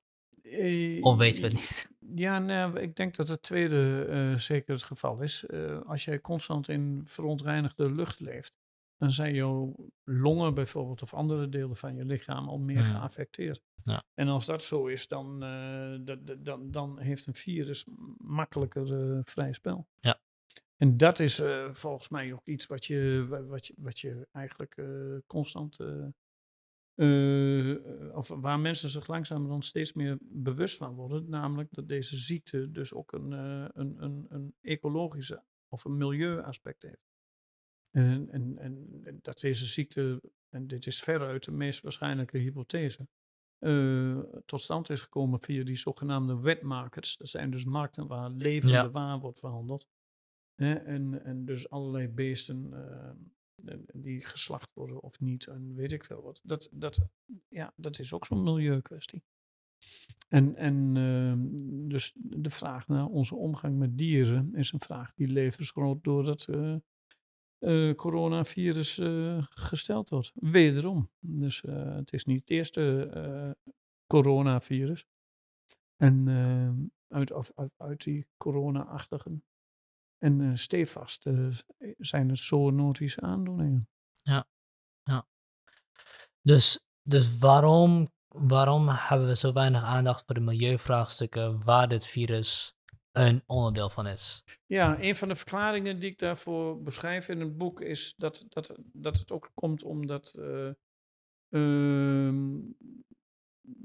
Eh, Of weten we het niet? Ja, nou, ik denk dat het tweede eh, zeker het geval is. Eh, als jij constant in verontreinigde lucht leeft, dan zijn jouw longen bijvoorbeeld of andere delen van je lichaam al meer Mhm. geaffecteerd. Ja. En als dat zo is, dan, dan, dan heeft een virus makkelijker vrij spel. Ja. En dat is volgens mij ook iets wat je, wa- wat je, wat je eigenlijk constant eh, of waar mensen zich langzamerhand steeds meer bewust van worden, namelijk dat deze ziekte dus ook een, eh, een, een, een ecologische of een milieuaspect heeft. En, en, en dat deze ziekte, en dit is veruit de meest waarschijnlijke hypothese, eh, tot stand is gekomen via die zogenaamde wet markets. Dat zijn dus markten waar levende Ja. waar wordt verhandeld. Hè, en, en dus allerlei beesten en- en die geslacht worden of niet en weet ik veel wat. Dat, dat, ja, dat is ook zo'n milieukwestie. En, en ehm, dus de vraag naar onze omgang met dieren is een vraag die levensgroot door dat eh, eh, coronavirus eh, gesteld wordt. Wederom. Dus eh, het is niet het eerste eh, coronavirus. En ehm, uit, uit, uit die corona-achtigen. En eh stevast eh, zijn het zoonotische aandoeningen. Dus, dus waarom, waarom hebben we zo weinig aandacht voor de milieuvraagstukken waar dit virus een onderdeel van is? Ja, een van de verklaringen die ik daarvoor beschrijf in het boek is dat, dat, dat het ook komt omdat eh, ehm,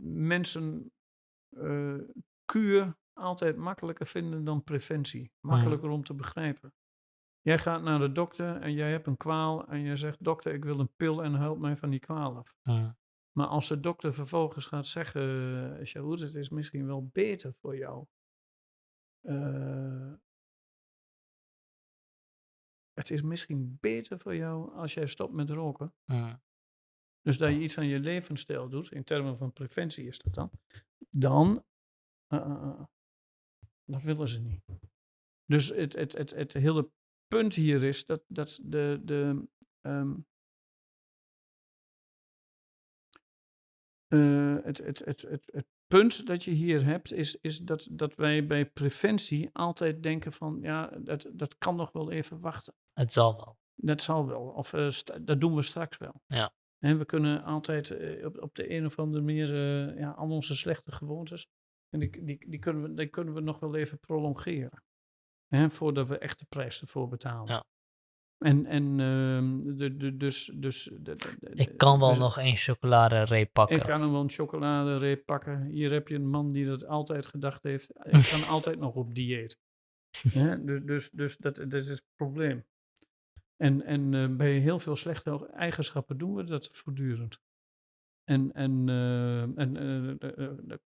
mensen eh, kuur altijd makkelijker vinden dan preventie. Makkelijker om te begrijpen. Jij gaat naar de dokter en jij hebt een kwaal en je zegt, dokter, ik wil een pil en help mij van die kwaal af. Mm, Maar als de dokter vervolgens gaat zeggen, uh, Shahoed, het is misschien wel beter voor jou. eh, het is misschien beter voor jou als jij stopt met roken. mm, Dus dat je iets aan je levensstijl doet, in termen van preventie is dat dan. Dan, uh, dat willen ze niet. Dus het, het, het, het hele punt hier is dat, dat de, de um, uh, het, het, het, het, het punt dat je hier hebt, is, is dat, dat wij bij preventie altijd denken van, ja, dat, dat kan nog wel even wachten. Het zal wel. Dat zal wel, of uh, dat doen we straks wel. Ja. En we kunnen altijd uh, op, op de een of andere manier, uh, ja, al onze slechte gewoontes, en die, die, die, kunnen we, die kunnen we nog wel even prolongeren. Hè, voordat we echt de prijs ervoor betalen. Ja. En, en uh, de, de, dus... dus de, de, ik kan wel dus, nog een chocoladereep pakken. Ik kan hem wel een chocoladereep pakken. Hier heb je een man die dat altijd gedacht heeft. [laughs] Ik kan altijd nog op dieet. ja, dus dus, dus dat, dat is het probleem. En, en uh, bij heel veel slechte eigenschappen doen we dat voortdurend. En, en, uh, en uh,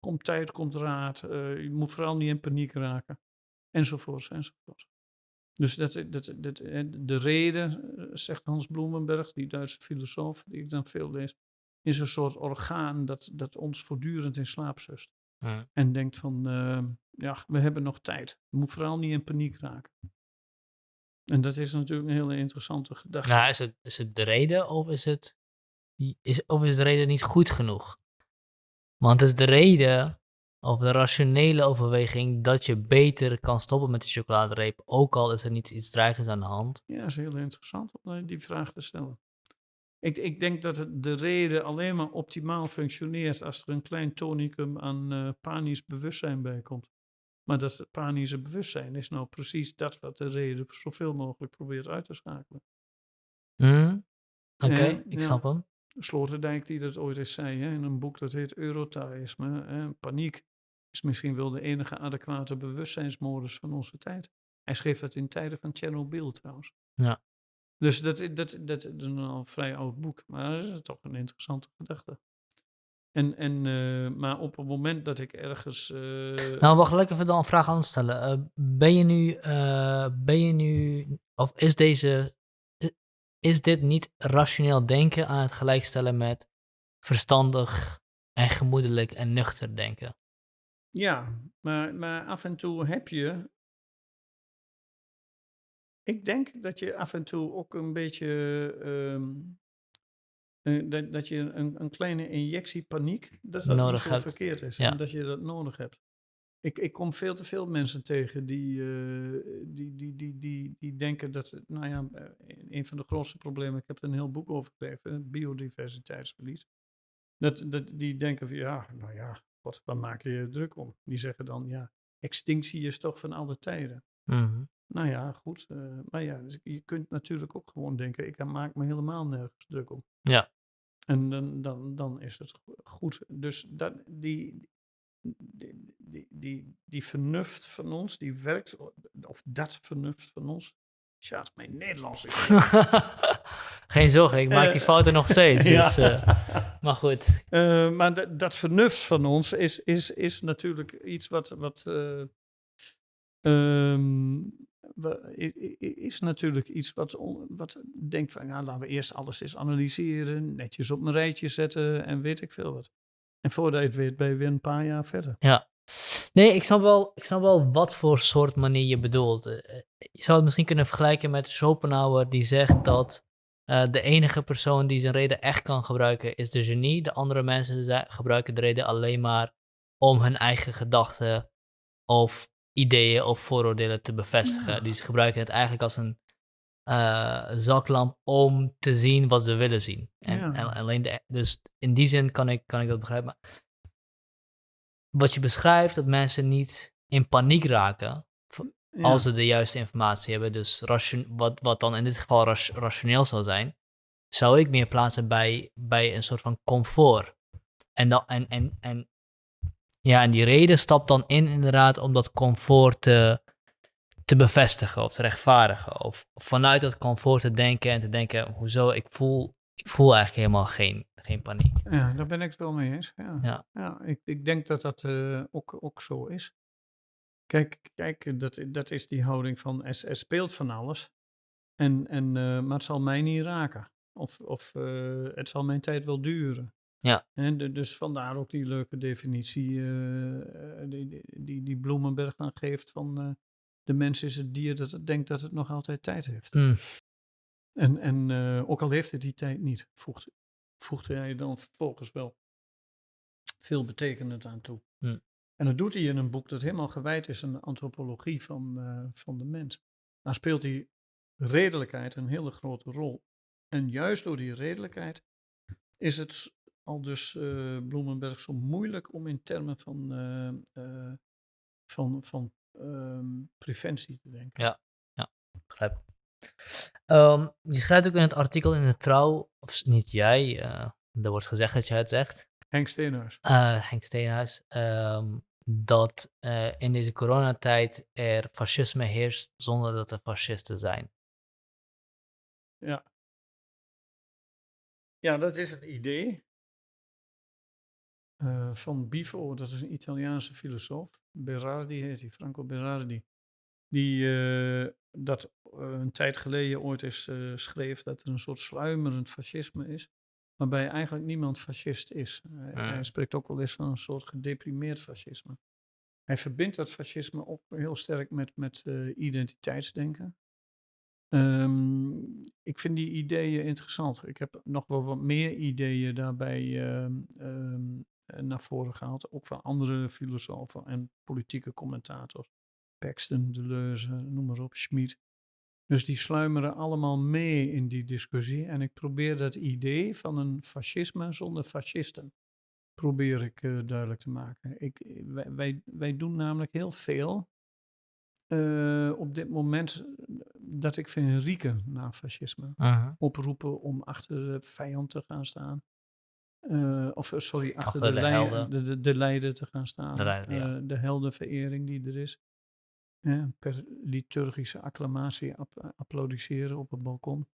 komt tijd, komt raad. je moet vooral niet in paniek raken. Enzovoorts, enzovoorts. Dus dat, dat, dat, de reden, zegt Hans Bloemenberg, die Duitse filosoof, die ik dan veel lees, is een soort orgaan dat, dat ons voortdurend in slaap zust. Ja. En denkt van, uh, ja, we hebben nog tijd. Je moet vooral niet in paniek raken. En dat is natuurlijk een hele interessante gedachte. Nou, is het, is het de reden of is het, is, of is de reden niet goed genoeg? Want het is de reden of de rationele overweging dat je beter kan stoppen met de chocoladereep, ook al is er niet iets dreigends aan de hand. Ja, dat is heel interessant om die vraag te stellen. Ik, ik denk dat het de reden alleen maar optimaal functioneert als er een klein tonicum aan uh, panisch bewustzijn bij komt. Maar dat panische bewustzijn is nou precies dat wat de reden zoveel mogelijk probeert uit te schakelen. Mm, Oké, okay, uh, ik ja. snap hem. Sloterdijk die dat ooit eens zei hè, in een boek dat heet Eurotaïsme, hè, paniek is misschien wel de enige adequate bewustzijnsmodus van onze tijd. Hij schreef dat in tijden van Chernobyl trouwens. Ja. Dus dat, dat, dat, is een al vrij oud boek, maar dat is toch een interessante gedachte. En, en, eh, maar op het moment dat ik ergens. eh, Nou, wacht, ik even dan een vraag aan stellen. Eh, ben je nu, ben je nu, of is deze, is dit niet rationeel denken aan het gelijkstellen met verstandig en gemoedelijk en nuchter denken? ja, maar, maar af en toe heb je. Ik denk dat je af en toe ook een beetje. ehm, eh, dat, dat je een, een kleine injectie paniek. Dat dat Nodig niet zo hebt. verkeerd is. Ja. En dat je dat nodig hebt. Ik, ik kom veel te veel mensen tegen die, eh, die, die, die, die, die denken dat. Nou ja, eh, een van de grootste problemen. Ik heb er een heel boek over geschreven: biodiversiteitsverlies. Dat, dat, die denken van ja, nou ja, wat, waar maak je je druk om? Die zeggen dan ja, extinctie is toch van alle tijden. Mhm. Nou ja, goed. eh, maar ja, dus je kunt natuurlijk ook gewoon denken, ik maak me helemaal nergens druk om. Ja. En dan, dan, dan is het go- goed. Dus dat, die, die, die, die, die vernuft van ons, die werkt, of dat vernuft van ons. Tja, mijn Nederlands is. [laughs] Geen zorgen, ik maak die Eh, fouten nog steeds. [laughs] ja. Dus, eh, maar goed. Eh, maar dat, vernuft van ons is, is, is natuurlijk iets wat. wat eh, ehm, is natuurlijk iets wat, wat denkt van, ja, laten we eerst alles eens analyseren, netjes op een rijtje zetten en weet ik veel wat. En voordat je het weet, ben je weer een paar jaar verder. Ja. Nee, ik snap, wel, ik snap wel wat voor soort manier je bedoelt. Eh, eh, Je zou het misschien kunnen vergelijken met Schopenhauer, die zegt dat eh, de enige persoon die zijn reden echt kan gebruiken is de genie. De andere mensen gebruiken de reden alleen maar om hun eigen gedachten of ideeën of vooroordelen te bevestigen. Ja. Dus ze gebruiken het eigenlijk als een eh, zaklamp om te zien wat ze willen zien. En, Ja. en alleen de, dus in die zin kan ik, kan ik dat begrijpen. Maar wat je beschrijft, dat mensen niet in paniek raken Ja. als ze de juiste informatie hebben. Dus ration, wat, wat dan in dit geval rationeel zou zijn, zou ik meer plaatsen bij, bij een soort van comfort. En, dan, en, en, en, ja, en die reden stapt dan in inderdaad om dat comfort te, te bevestigen of te rechtvaardigen. Of vanuit dat comfort te denken en te denken, hoezo, ik voel, ik voel eigenlijk helemaal geen, geen paniek. Ja, daar ben ik het wel mee eens. Ja, Ja. ik, ik denk dat dat eh, ook, ook zo is. Kijk, kijk dat, dat is die houding van er, er speelt van alles. En, en, eh, maar het zal mij niet raken. Of, of eh, het zal mijn tijd wel duren. Ja. En de- dus vandaar ook die leuke definitie die, die, die, Bloemenberg dan geeft van de mens is het dier dat het denkt dat het nog altijd tijd heeft. Mm, En, en eh, ook al heeft het die tijd niet, voegt, voegde hij dan vervolgens wel veel betekenend aan toe. Hm. En dat doet hij in een boek dat helemaal gewijd is aan de antropologie van, eh, van de mens. Daar speelt die redelijkheid een hele grote rol. En juist door die redelijkheid is het al dus eh, Bloemenberg zo moeilijk om in termen van, van, van ehm, preventie te denken. Ja. begrijp. Ehm, je schrijft ook in het artikel in de Trouw, of niet jij, eh er wordt gezegd dat jij het zegt, Henk Steenhuis. eh, Henk Steenhuis, ehm, dat eh, in deze coronatijd er fascisme heerst zonder dat er fascisten zijn. Ja. Ja, dat is het idee eh, van Bifo, dat is een Italiaanse filosoof. Berardi heet hij, Franco Berardi. Die eh, dat eh, een tijd geleden ooit eens schreef dat er een soort sluimerend fascisme is. Waarbij eigenlijk niemand fascist is. Hij- Ah. Hij spreekt ook wel eens van een soort gedeprimeerd fascisme. Hij verbindt dat fascisme ook heel sterk met, met identiteitsdenken. Ehm, ik vind die ideeën interessant. Ik heb nog wel wat meer ideeën daarbij ehm, ehm, eh, naar voren gehaald. Ook van andere filosofen en politieke commentators. Paxton, Deleuze, noem maar op, Schmid. Dus die sluimeren allemaal mee in die discussie. En ik probeer dat idee van een fascisme zonder fascisten probeer ik eh, duidelijk te maken. Ik, wij, wij, wij doen namelijk heel veel eh, op dit moment eh, dat ik vind rieken naar fascisme. Oproepen om achter de vijand te gaan staan. Eh, of eh, sorry, achter, Achter de, de de, de, de leider te gaan staan. De leider, ja. eh, de heldenverering die er is. Per liturgische acclamatie app- applaudisseren op het balkon.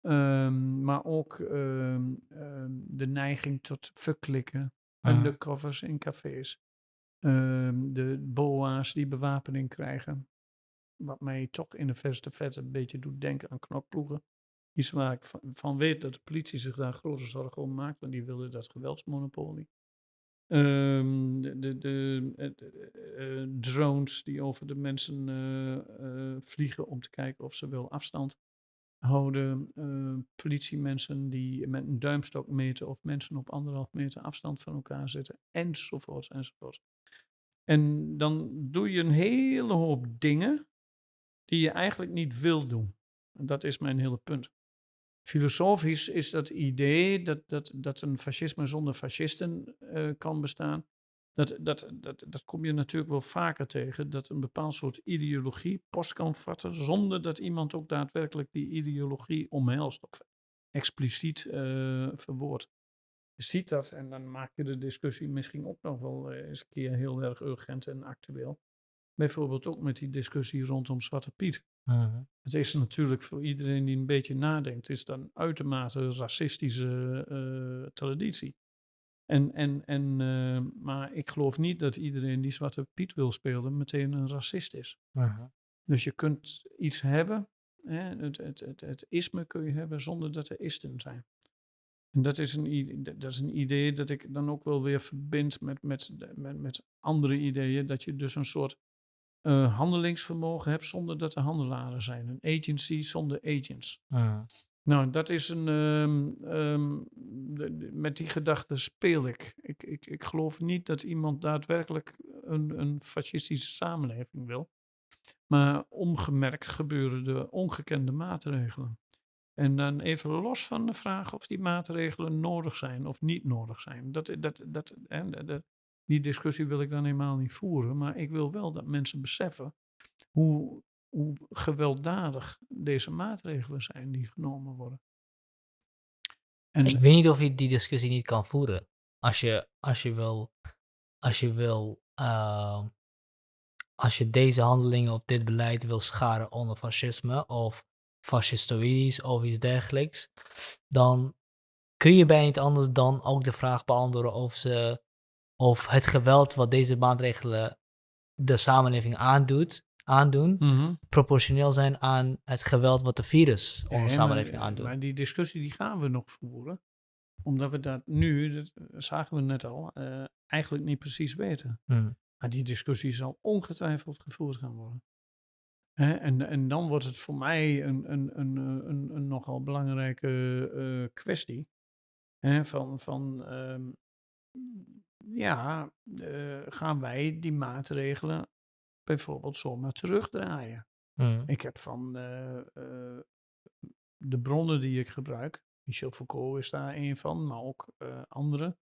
Ehm, maar ook ehm, ehm, de neiging tot verklikken. Mhm. Undercovers in cafés. De boa's die bewapening krijgen. Wat mij toch in de verste vet een beetje doet denken aan knokploegen. Iets waar ik van, weet dat de politie zich daar grote zorgen om maakt, want die willen dat geweldsmonopolie. Ehm, de de, de eh, de, eh, drones die over de mensen eh, eh, vliegen om te kijken of ze wel afstand houden. eh, politiemensen die met een duimstok meten of mensen op anderhalf meter afstand van elkaar zitten, enzovoort, enzovoort. En dan doe je een hele hoop dingen die je eigenlijk niet wil doen. En dat is mijn hele punt. Filosofisch is dat idee dat, dat, dat een fascisme zonder fascisten eh, kan bestaan. Dat, dat, dat, dat kom je natuurlijk wel vaker tegen, dat een bepaald soort ideologie post kan vatten, zonder dat iemand ook daadwerkelijk die ideologie omhelst of expliciet eh verwoordt. Je ziet dat en dan maak je de discussie misschien ook nog wel eh, eens een keer heel erg urgent en actueel. Bijvoorbeeld ook met die discussie rondom Zwarte Piet. Mhm. Het is natuurlijk voor iedereen die een beetje nadenkt, is dan uitermate racistische eh, traditie. En, en, en, eh, maar ik geloof niet dat iedereen die Zwarte Piet wil spelen meteen een racist is. Mhm. Dus je kunt iets hebben, hè, het, het, het, het isme kun je hebben zonder dat er isten zijn. En dat is, een, dat is een idee dat ik dan ook wel weer verbind met, met, met, met andere ideeën. Dat je dus een soort handelingsvermogen hebt zonder dat er handelaren zijn. Een agency zonder agents. Nou, dat is een. ehm, ehm, de- de- met die gedachte speel ik. Ik, ik. ik geloof niet dat iemand daadwerkelijk een, een fascistische samenleving wil. Maar ongemerkt gebeuren er ongekende maatregelen. En dan even los van de vraag of die maatregelen nodig zijn of niet nodig zijn. Dat, dat, dat- dat- die discussie wil ik dan helemaal niet voeren. Maar ik wil wel dat mensen beseffen hoe, hoe gewelddadig deze maatregelen zijn die genomen worden. En Ik weet niet of je die discussie niet kan voeren. Als je, als je wil, als je wil, ehm, als je deze handelingen of dit beleid wil scharen onder fascisme of fascistoïdisch of iets dergelijks, dan kun je bij niet anders dan ook de vraag beantwoorden of ze, of het geweld wat deze maatregelen de samenleving aandoet, aandoen, Mhm. proportioneel zijn aan het geweld wat de virus Ja, maar- samenleving aandoet. Maar die discussie die gaan we nog voeren. Omdat we dat nu, dat zagen we net al, eh, eigenlijk niet precies weten. Hm. Maar die discussie zal ongetwijfeld gevoerd gaan worden. Hè, en, en dan wordt het voor mij een, een, een, eh, een, een nogal belangrijke eh, kwestie. Hè, van, van ehm, ja, eh, gaan wij die maatregelen bijvoorbeeld zomaar terugdraaien? Hm. Ik heb van eh, eh, de bronnen die ik gebruik, Michel Foucault is daar een van, maar ook andere,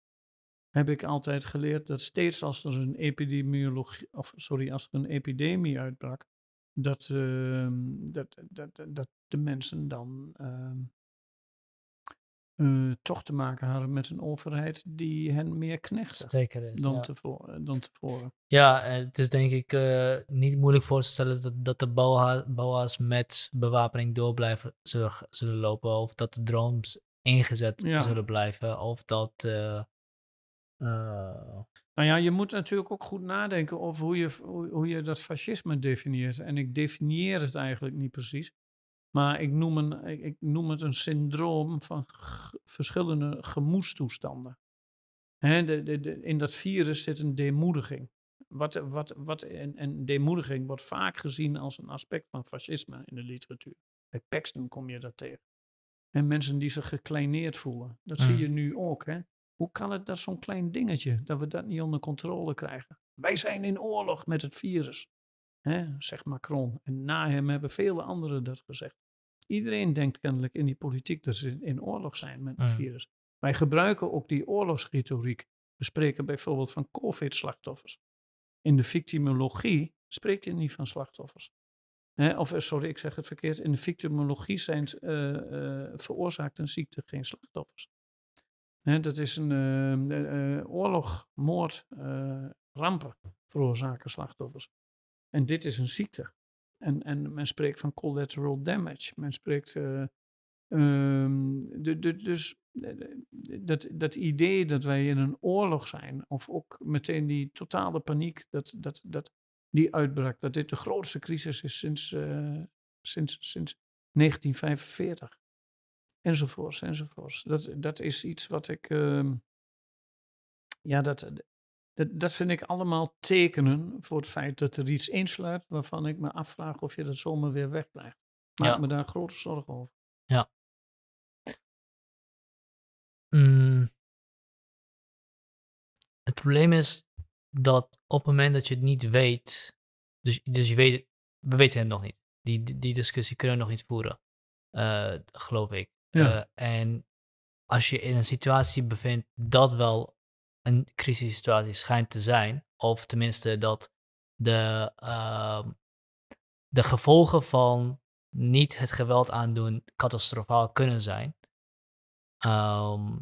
heb ik altijd geleerd dat steeds als er een epidemiologie, of sorry, als er een epidemie uitbrak, dat, ehm, dat, dat, dat, dat de mensen dan eh, toch te maken hadden met een overheid die hen meer is, dan, ja. tevoren, dan tevoren. Ja, eh, het is denk ik eh, niet moeilijk voor te stellen dat, dat de BOA BOA's met bewapening door blijven zullen, lopen. Of dat de drones ingezet Ja. zullen blijven. Of dat. eh, eh, Nou ja, je moet natuurlijk ook goed nadenken over hoe je, hoe, hoe je dat fascisme definieert. En ik definieer het eigenlijk niet precies. Maar ik noem, een, ik, ik noem het een syndroom van verschillende gemoedstoestanden. Hè, de, de, de- in dat virus zit een demoediging. Wat, wat, wat, en, en demoediging wordt vaak gezien als een aspect van fascisme in de literatuur. Bij Paxton kom je dat tegen. En mensen die zich gekleineerd voelen. Dat zie Mm. je nu ook. Hè? Hoe kan het dat zo'n klein dingetje, dat we dat niet onder controle krijgen? Wij zijn in oorlog met het virus, hè? zegt Macron. En na hem hebben vele anderen dat gezegd. Iedereen denkt kennelijk in die politiek dat ze in oorlog zijn met het virus. Wij gebruiken ook die oorlogsretoriek. We spreken bijvoorbeeld van COVID-slachtoffers. In de victimologie spreek je niet van slachtoffers. Of eh, sorry, ik zeg het verkeerd. In de victimologie zijn, eh, eh, veroorzaakt een ziekte geen slachtoffers. Dat is een ehm, eh, eh, oorlog, moord, rampen veroorzaken slachtoffers. En dit is een ziekte. En, en men spreekt van collateral damage. Men spreekt. eh, ehm, de, de, dus dat, dat idee dat wij in een oorlog zijn, of ook meteen die totale paniek, dat, dat, dat die uitbrak, dat dit de grootste crisis is sinds, eh, sinds, sinds 1945. Enzovoorts, enzovoorts. Dat, dat is iets wat ik. ehm, ja, dat, dat, dat vind ik allemaal tekenen voor het feit dat er iets insluipt waarvan ik me afvraag of je dat zomaar weer wegblijft. Maak Ja. me daar grote zorgen over. Mm. Het probleem is dat op het moment dat je het niet weet, dus, dus je weet, we weten het nog niet. Die, die, die discussie kunnen we nog niet voeren, eh, geloof ik. Ja. Eh, en als je in een situatie bevindt dat wel een crisissituatie schijnt te zijn, of tenminste dat de, ehm, de gevolgen van niet het geweld aandoen catastrofaal kunnen zijn, ehm,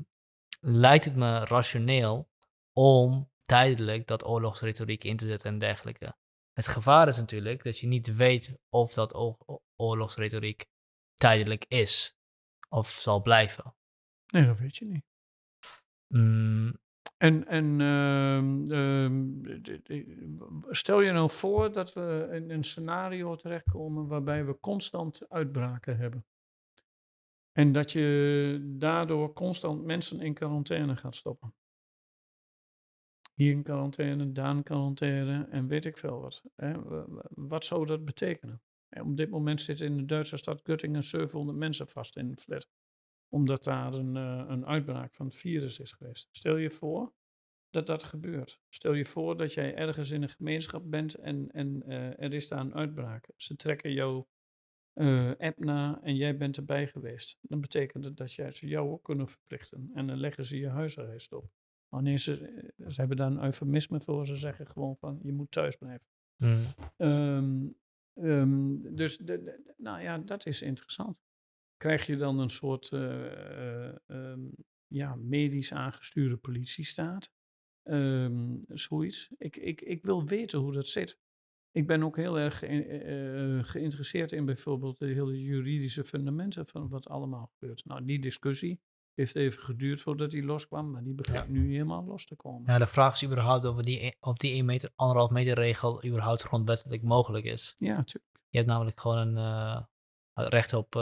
lijkt het me rationeel om tijdelijk dat oorlogsretoriek in te zetten en dergelijke. Het gevaar is natuurlijk dat je niet weet of dat oorlogsretoriek tijdelijk is of zal blijven. Nee, dat weet je niet. Mm, En, en ehm, ehm, stel je nou voor dat we in een scenario terechtkomen waarbij we constant uitbraken hebben. En dat je daardoor constant mensen in quarantaine gaat stoppen. Hier in quarantaine, daar in quarantaine en weet ik veel wat. Hè. Wa- wa- Wat zou dat betekenen? En op dit moment zitten in de Duitse stad Göttingen 700 mensen vast in een flat. Omdat daar een, eh, een uitbraak van het virus is geweest. Stel je voor dat dat gebeurt. Stel je voor dat jij ergens in een gemeenschap bent en, en eh, er is daar een uitbraak. Ze trekken jouw eh, app na en jij bent erbij geweest. Dan betekent het dat jij ze jou ook kunnen verplichten. En dan leggen ze je huisarrest op. Wanneer ze, ze hebben daar een eufemisme voor, ze zeggen gewoon van je moet thuis blijven. mm, Ehm, ehm, dus de, de- nou ja, dat is interessant. Krijg je dan een soort eh, eh, ehm, ja, medisch aangestuurde politiestaat? Ehm, zoiets. Ik, ik, ik wil weten hoe dat zit. Ik ben ook heel erg eh, geïnteresseerd in bijvoorbeeld de hele juridische fundamenten van wat allemaal gebeurt. Nou, die discussie heeft even geduurd voordat die loskwam, maar die begint Ja. nu helemaal los te komen. ja, de vraag is überhaupt of die, e- of die 1 meter, 1,5 meter regel überhaupt grondwettelijk mogelijk is. Ja, natuurlijk. Je hebt namelijk gewoon een recht op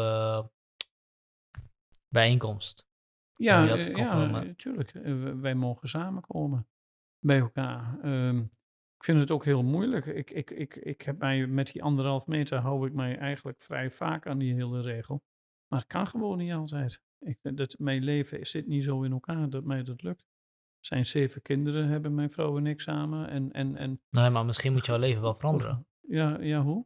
bijeenkomst. Ja, eh, ja, gewoon, eh, wij mogen samenkomen bij elkaar. Ehm, ik vind het ook heel moeilijk. Ik, ik, ik, ik heb mij met die anderhalf meter hou ik mij eigenlijk vrij vaak aan die hele regel. Maar het kan gewoon niet altijd. Ik, dat, mijn leven zit niet zo in elkaar dat mij dat lukt. Er zijn zeven kinderen, hebben mijn vrouw en ik samen. En, en, en, Nee, maar misschien moet jouw leven wel veranderen. ja, ja, hoe?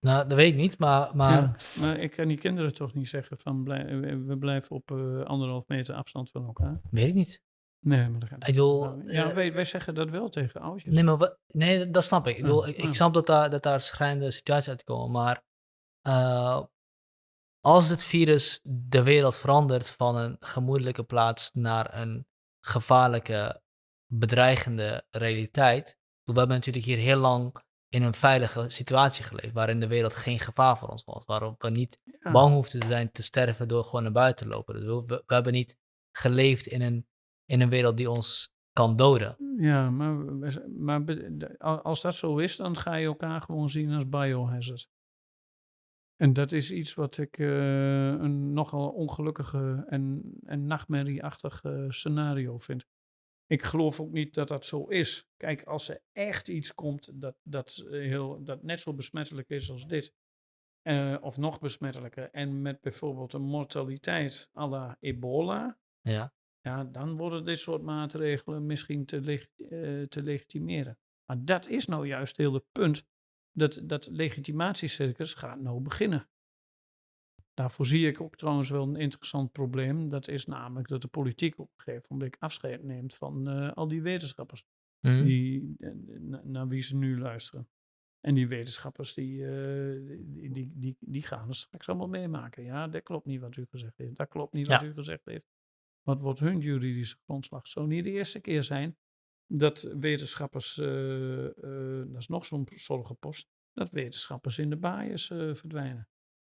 Nou, dat weet ik niet, maar, maar Ja, maar ik kan die kinderen toch niet zeggen van we blijven op eh, anderhalf meter afstand van elkaar. weet ik niet. Nee, maar dat gaat Ik bedoel, Nou, ja, eh, wij, wij zeggen dat wel tegen oudjes. Nee, maar wa- nee, dat- snap ik. Ik, bedoel, ik snap dat daar, dat daar schrijnende situaties uitkomen, maar eh, als het virus de wereld verandert van een gemoedelijke plaats naar een gevaarlijke, bedreigende realiteit. We hebben natuurlijk hier heel lang in een veilige situatie geleefd, waarin de wereld geen gevaar voor ons was, waarop we niet Ja. bang hoefden te zijn te sterven door gewoon naar buiten te lopen. Dus we, we, we hebben niet geleefd in een, in een wereld die ons kan doden. Ja, maar, maar als dat zo is, dan ga je elkaar gewoon zien als biohazard. En dat is iets wat ik eh, een nogal ongelukkige en, en nachtmerrieachtig eh, scenario vind. Ik geloof ook niet dat dat zo is. Kijk, als er echt iets komt dat, dat, eh, heel, dat net zo besmettelijk is als dit, eh, of nog besmettelijker, en met bijvoorbeeld een mortaliteit à la ebola, Ja. ja, dan worden dit soort maatregelen misschien te, leg- eh, te legitimeren. Maar dat is nou juist heel het punt. Dat, dat legitimatiecircus gaat nou beginnen. Daarvoor zie ik ook trouwens wel een interessant probleem. Dat is namelijk dat de politiek op een gegeven moment afscheid neemt van eh, al die wetenschappers. Hm? Die, eh, na- naar wie ze nu luisteren. En die wetenschappers die, eh, die, die, die, die gaan het straks allemaal meemaken. Ja, dat klopt niet wat u gezegd heeft. Dat klopt niet wat Ja. u gezegd heeft. Wat wordt hun juridische grondslag? Zou niet de eerste keer zijn dat wetenschappers, eh, dat is nog zo'n zorgenpost, dat wetenschappers in de eh, verdwijnen.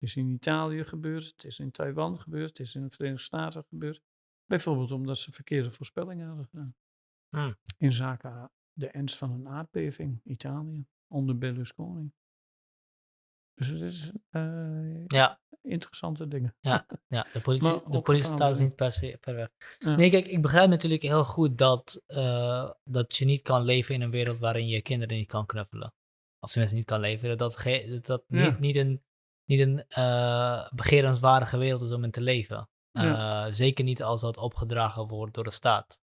Is in Italië gebeurd, het is in Taiwan gebeurd, het is in de Verenigde Staten gebeurd. Bijvoorbeeld omdat ze verkeerde voorspellingen hadden gedaan. Hmm. In zaken de ernst van een aardbeving, Italië, onder Berlusconi. Dus het is eh, Ja, interessante dingen. ja, ja. De [laughs] politie, Maar de politie staat gevaarlijk. niet per se ver weg. Ja. Nee, kijk, ik begrijp natuurlijk heel goed dat, eh, dat je niet kan leven in een wereld waarin je kinderen niet kan knuffelen. Of tenminste niet kan leven. Dat dat, Ja. niet een, niet een eh begerenswaardige wereld is om in te leven. Ja. Eh, zeker niet als dat opgedragen wordt door de staat.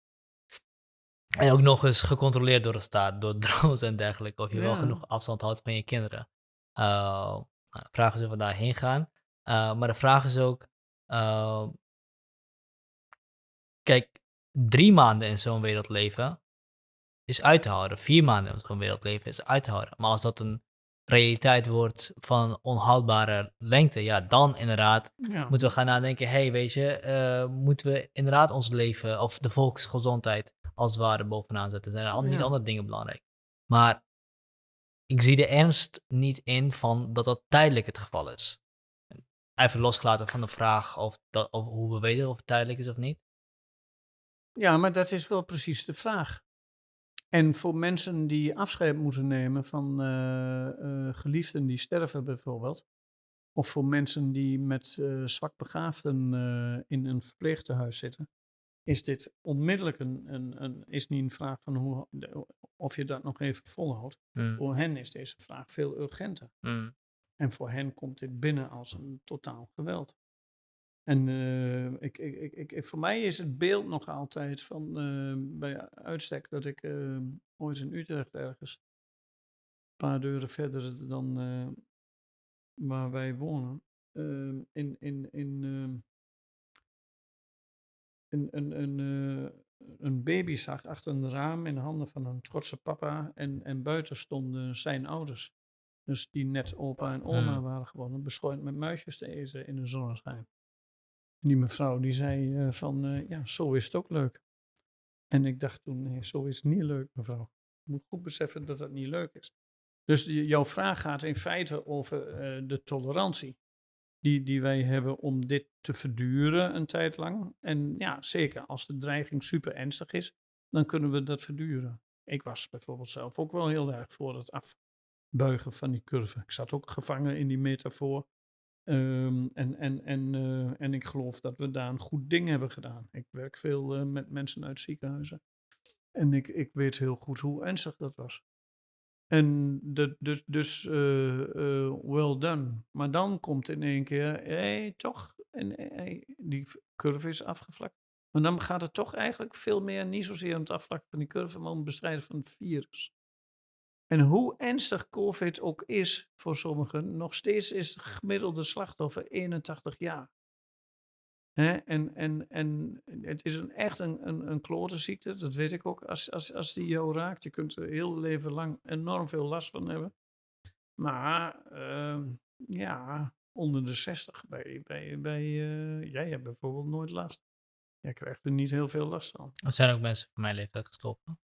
En ook nog eens gecontroleerd door de staat, door [laughs] drones en dergelijke. Of je wel genoeg afstand houdt van je kinderen. De vraag is of we daarheen gaan. Maar de vraag is ook, kijk, drie maanden in zo'n wereld leven is uit te houden. Vier maanden in zo'n wereld leven is uit te houden. Maar als dat een realiteit wordt van onhoudbare lengte, ja, dan inderdaad Ja. moeten we gaan nadenken, hey, weet je, eh, moeten we inderdaad ons leven of de volksgezondheid als het ware bovenaan zetten? Zijn er al- niet andere dingen belangrijk? Maar ik zie de ernst niet in van dat dat tijdelijk het geval is. Even losgelaten van de vraag of, dat, of hoe we weten of het tijdelijk is of niet. Ja, maar dat is wel precies de vraag. En voor mensen die afscheid moeten nemen van eh, eh, geliefden die sterven bijvoorbeeld, of voor mensen die met eh zwakbegaafden eh, in een verpleegtehuis zitten, is dit onmiddellijk een, een, een, is niet een vraag van hoe, of je dat nog even volhoudt. Mm, Voor hen is deze vraag veel urgenter. mm, En voor hen komt dit binnen als een totaal geweld. En eh, ik, ik, ik, ik, voor mij is het beeld nog altijd van eh, bij uitstek dat ik eh, ooit in Utrecht ergens, een paar deuren verder dan eh, waar wij wonen, eh, in, in, in, eh, een, een, een, eh, een baby zag achter een raam in de handen van een trotse papa en, en buiten stonden zijn ouders. Dus die net opa en oma waren geworden, beschooid met muisjes te eten in een zonneschijn. Die mevrouw die zei eh, van, eh, ja, zo is het ook leuk. En ik dacht toen, nee, zo is het niet leuk, mevrouw. Je moet goed beseffen dat dat niet leuk is. Dus jouw vraag gaat in feite over eh, de tolerantie die, die wij hebben om dit te verduren een tijd lang. En ja, zeker als de dreiging super ernstig is, dan kunnen we dat verduren. Ik was bijvoorbeeld zelf ook wel heel erg voor het afbuigen van die curve. Ik zat ook gevangen in die metafoor. Ehm, en, en, en, eh, en ik geloof dat we daar een goed ding hebben gedaan. Ik werk veel eh, met mensen uit ziekenhuizen. En ik, ik weet heel goed hoe ernstig dat was. En dus, dus eh, well done. Maar dan komt in één keer, hé, toch, en, hey, die curve is afgevlakt. Maar dan gaat het toch eigenlijk veel meer, niet zozeer om het afvlakken van die curve, maar om het bestrijden van het virus. En hoe ernstig COVID ook is voor sommigen, nog steeds is het gemiddelde slachtoffer 81 jaar. En, en, en het is een, echt een, een, een klote ziekte, dat weet ik ook. Als, als, als die jou raakt, je kunt er heel leven lang enorm veel last van hebben. Maar ehm, ja, onder de 60 bij, bij, bij eh, jij hebt bijvoorbeeld nooit last. Jij krijgt er niet heel veel last van. Er zijn ook mensen van mijn leeftijd gestorven.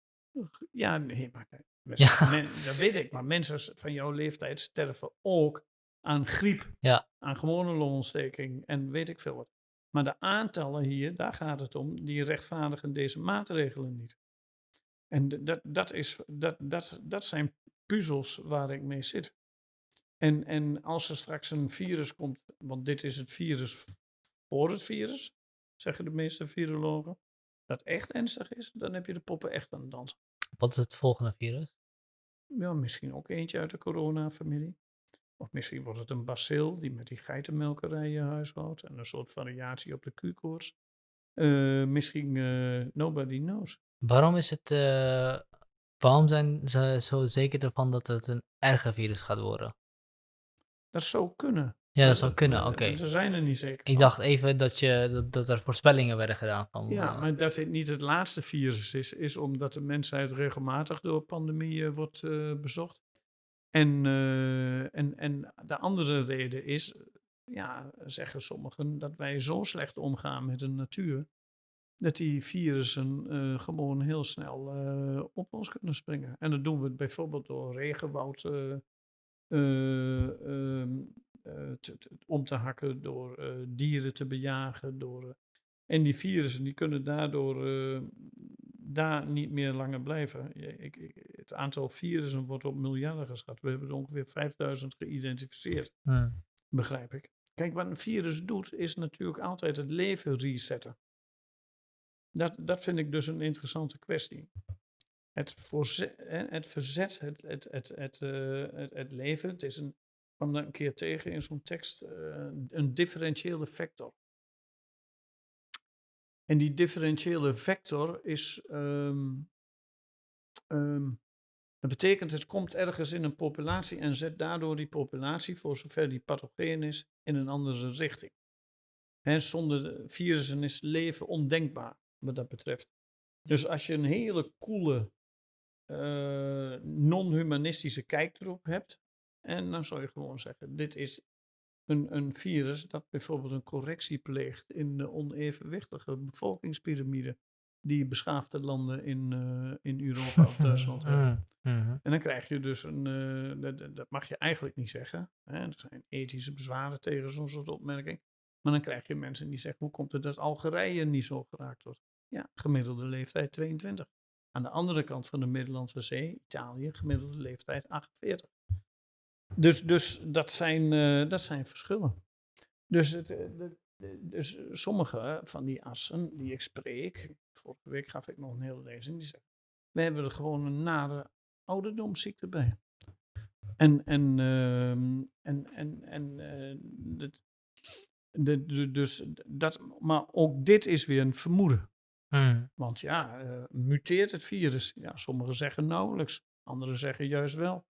Ja, nee, maar Ja. men- dat weet ik. Maar mensen van jouw leeftijd sterven ook aan griep, Ja. aan gewone longontsteking en weet ik veel wat. Maar de aantallen hier, daar gaat het om, die rechtvaardigen deze maatregelen niet. En dat, dat, is, dat, dat, dat zijn puzzels waar ik mee zit. En, en als er straks een virus komt, want dit is het virus voor het virus, zeggen de meeste virologen, dat echt ernstig is, dan heb je de poppen echt aan het dansen. Wat is het volgende virus? Ja, misschien ook eentje uit de coronafamilie. Of misschien wordt het een bacil die met die geitenmelkerijen huishoudt en een soort variatie op de Q-koorts. Eh, misschien, eh, nobody knows. Waarom is het, eh, waarom zijn ze zo zeker ervan dat het een erger virus gaat worden? Dat zou kunnen. Ja, dat zou kunnen, oké. Ze zijn er niet zeker Ik dacht even dat, je, dat, dat er voorspellingen werden gedaan van... Ja, eh, maar dat het niet het laatste virus is, is omdat de mensheid regelmatig door pandemieën wordt eh, bezocht. En, eh, en, en de andere reden is, ja, zeggen sommigen, dat wij zo slecht omgaan met de natuur. dat die virussen gewoon heel snel op ons kunnen springen. En dat doen we bijvoorbeeld door regenwoud eh, te- te- om te hakken, door eh, dieren te bejagen. Door, eh, en die virussen die kunnen daardoor daar niet meer langer blijven. Ik, ik- het aantal virussen wordt op miljarden geschat. We hebben er ongeveer 5000 geïdentificeerd, Hmm. begrijp ik. Kijk, wat een virus doet, is natuurlijk altijd het leven resetten. Dat, dat vind ik dus een interessante kwestie. Het, het verzet, het, het, het, het, het, het leven, het is een, kwam daar een keer tegen in zo'n tekst, eh, een differentiële vector. En die differentiële vector is, ehm, ehm, dat betekent het komt ergens in een populatie en zet daardoor die populatie, voor zover die pathogeen is, in een andere richting. Hè, zonder de virussen is leven ondenkbaar, wat dat betreft. Dus als je een hele coole, eh, non-humanistische kijk erop hebt, en dan zou je gewoon zeggen, dit is een, een virus dat bijvoorbeeld een correctie pleegt in de onevenwichtige bevolkingspyramide die beschaafde landen in, eh, in Europa of [laughs] Duitsland hebben. Hmm. Mhm. En dan krijg je dus een, eh, dat- dat, dat mag je eigenlijk niet zeggen. Hè? Er zijn ethische bezwaren tegen zo'n soort opmerking. Maar dan krijg je mensen die zeggen, hoe komt het dat Algerije niet zo geraakt wordt? Ja, gemiddelde leeftijd 22. Aan de andere kant van de Middellandse Zee, Italië, gemiddelde leeftijd 48. Dus, dus dat, zijn, eh, dat zijn verschillen. Dus, het, eh, de- de- dus sommige van die assen die ik spreek, vorige week gaf ik nog een hele lezing, die zeggen, we hebben er gewoon een nare ouderdomsziekte bij. En, en, ehm, en, en, en eh, dat, de, de- dus dat, maar ook dit is weer een vermoeden. Hmm. Want ja, muteert het virus? Ja, sommigen zeggen nauwelijks, anderen zeggen juist wel.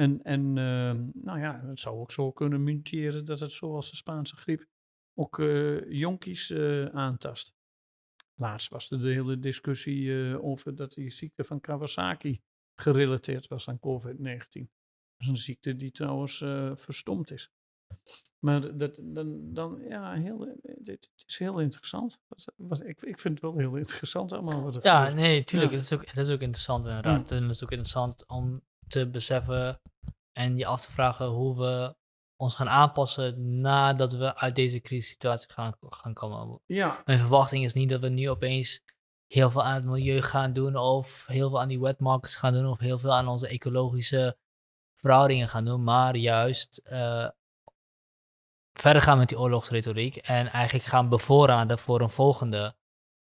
En, en ehm, nou ja, het zou ook zo kunnen muteren dat het zoals de Spaanse griep ook eh, jonkies eh, aantast. Laatst was er de hele discussie eh, over dat die ziekte van Kawasaki gerelateerd was aan COVID-19. Dat is een ziekte die trouwens eh, verstomd is. Maar dat, dan, dan ja, heel, dit is heel interessant. Wat, wat, ik, ik vind het wel heel interessant allemaal wat er Ja, gebeurt. nee, tuurlijk. Ja. Het, is ook, het is ook interessant inderdaad. En het is ook interessant om te beseffen en je af te vragen hoe we ons gaan aanpassen nadat we uit deze crisissituatie gaan, gaan komen. Ja, Mijn verwachting is niet dat we nu opeens heel veel aan het milieu gaan doen of heel veel aan die wetmarkets gaan doen of heel veel aan onze ecologische verhoudingen gaan doen, maar juist eh, verder gaan met die oorlogsretoriek en eigenlijk gaan bevoorraden voor een volgende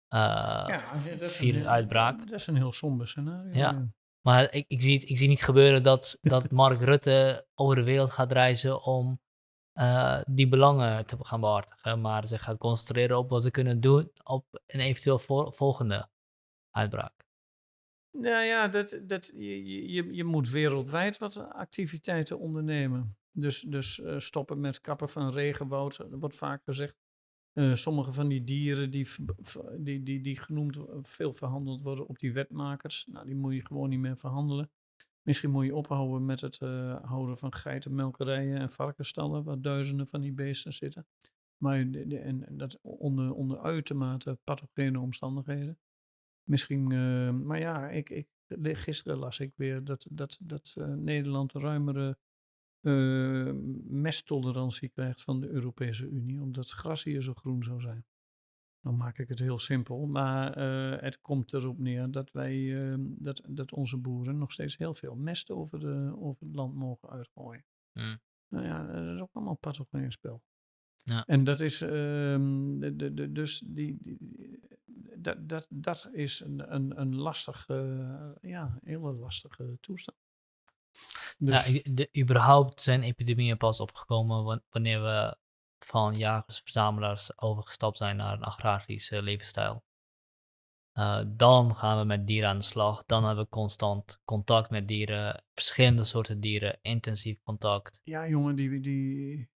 eh, ja dat is een heel- virusuitbraak. Dat is een heel somber scenario. Ja. Maar ik, ik, zie, het- ik zie niet gebeuren dat, dat [laughs] Mark Rutte over de wereld gaat reizen om eh, die belangen te gaan behartigen. Maar zich gaat concentreren op wat ze kunnen doen op een eventueel vol- volgende uitbraak. Nou ja, dat, dat, je, je- je, moet wereldwijd wat activiteiten ondernemen. Dus, dus eh, stoppen met kappen van regenwoud, wordt vaak gezegd. Eh, sommige van die dieren die, die, die, die genoemd veel verhandeld worden op die wetmakers, nou, die moet je gewoon niet meer verhandelen. Misschien moet je ophouden met het eh, houden van geitenmelkerijen en varkensstallen, waar duizenden van die beesten zitten. Maar en, dat onder, onder uitermate pathogene omstandigheden. Misschien, eh, maar ja, ik, ik, gisteren las ik weer dat, dat, dat Nederland ruimere eh, mesttolerantie krijgt van de Europese Unie, omdat het gras hier zo groen zou zijn. Dan maak ik het heel simpel, maar eh, het komt erop neer dat wij, eh, dat, dat onze boeren nog steeds heel veel mest over, de, over het land mogen uitgooien. Hmm. Nou ja, dat is ook allemaal patogeen spel. Ja. En dat is, ehm, de, de, de, dus die- dat, dat, dat is een, een, een lastige, ja, hele lastige toestand. Ja, Dus, de, überhaupt zijn epidemieën pas opgekomen wan- wanneer we van jagers-verzamelaars overgestapt zijn naar een agrarische levensstijl. Eh, dan gaan we met dieren aan de slag. Dan hebben we constant contact met dieren, verschillende soorten dieren, intensief contact. ja, jongen, die, die,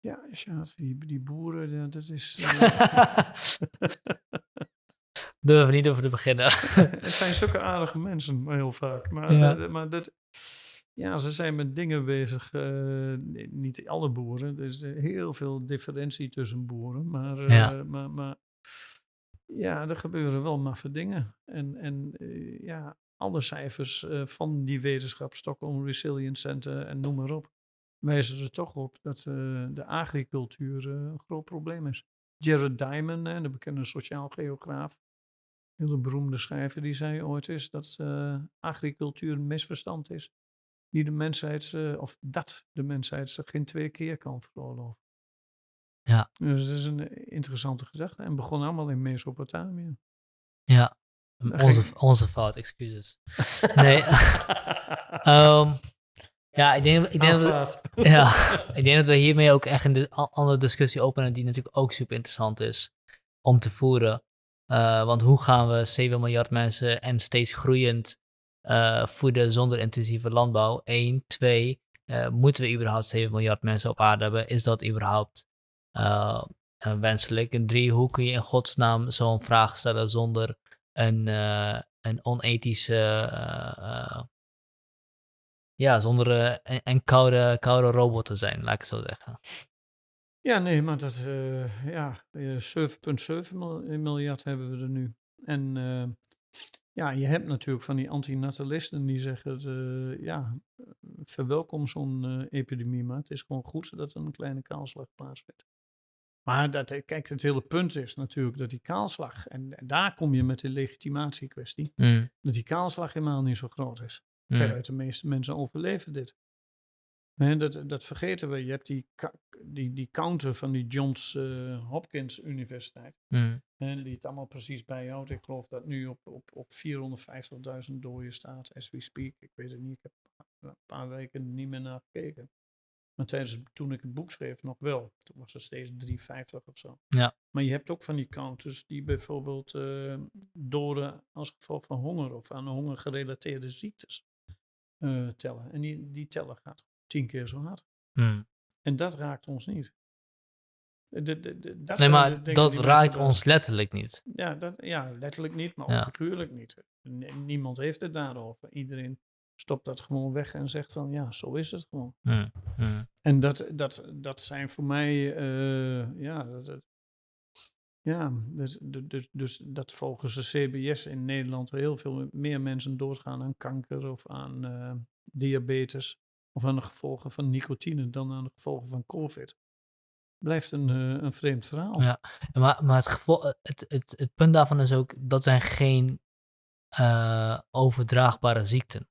ja, Sjaat, die, die boeren, ja, dat is, eh, [laughs] Durven we niet over te beginnen. [laughs] het zijn zulke aardige mensen, maar heel vaak. Maar, Ja. dat- maar dat, ja, ze zijn met dingen bezig. eh, niet alle boeren. Er is eh, heel veel differentie tussen boeren. Maar, eh, Ja. maar, maar Ja, er gebeuren wel maffe dingen. En, en ja, alle cijfers van die wetenschap, Stockholm Resilience Center en noem maar op, wijzen er toch op dat de agricultuur een groot probleem is. Jared Diamond, hè, de bekende sociaal geograaf, hele beroemde schrijver, die zei ooit eens dat agricultuur een misverstand is. Die de mensheid, of dat de mensheid zich geen twee keer kan veroorloven. Ja. Dus dat is een eh, interessante gedachte. En begon allemaal in Mesopotamië. Ja, onze, onze fout, excuses. Nee, [laughs] [laughs] ehm, ja, ik denk, ik denk dat we, [laughs] ja, ik denk dat we hiermee ook echt een andere discussie openen die natuurlijk ook super interessant is om te voeren. Eh, want hoe gaan we 7 miljard mensen en steeds groeiend eh, voeden zonder intensieve landbouw? Eén, twee, eh, moeten we überhaupt 7 miljard mensen op aarde hebben? Is dat überhaupt eh, wenselijk? En drie, hoe kun je in godsnaam zo'n vraag stellen zonder een, een onethische, ja, zonder een, een koude, koude robot te zijn, laat ik zo zeggen. Ja, nee, maar dat, ja, eh, 7,7 mil- miljard hebben we er nu. En ja, je hebt natuurlijk van die antinatalisten die zeggen, eh, ja, verwelkom zo'n eh, epidemie, maar het is gewoon goed dat er een kleine kaalslag plaatsvindt. Maar dat, eh, kijk, het hele punt is natuurlijk dat die kaalslag, en, en daar kom je met de legitimatiekwestie, Mm, dat die kaalslag helemaal niet zo groot is. mm, Veruit de meeste mensen overleven dit. Dat, dat vergeten we. Je hebt die, die, die counter van die Johns Hopkins Universiteit. mm, Hè, die het allemaal precies bijhoudt. Ik geloof dat nu op, op, op 450.000 doden staat, as we speak. Ik weet het niet. Ik heb een paar weken niet meer naar gekeken. Maar tijdens, toen ik het boek schreef nog wel. Toen was het steeds 350 of zo. Ja. Maar je hebt ook van die counters die bijvoorbeeld eh, doden als gevolg van honger of aan honger gerelateerde ziektes eh, tellen. En die, die tellen gaat tien keer zo hard. mm. En dat raakt ons niet. De, de, de, dat Nee, maar dat raakt ons letterlijk niet. Ja, dat, ja, letterlijk niet, maar Ja. figuurlijk niet. N- Niemand heeft het daarover. Iedereen stopt dat gewoon weg en zegt van ja, zo is het gewoon. Mm, mm, En dat, dat, dat zijn voor mij, eh, ja, dat, dat- ja dus, dus, dus dat volgens de CBS in Nederland heel veel meer mensen doodgaan aan kanker of aan eh, diabetes of aan de gevolgen van nicotine dan aan de gevolgen van COVID. Blijft een, eh, een vreemd verhaal. Ja. Maar, maar het, gevo- het, het, het punt daarvan is ook, dat zijn geen eh, overdraagbare ziekten.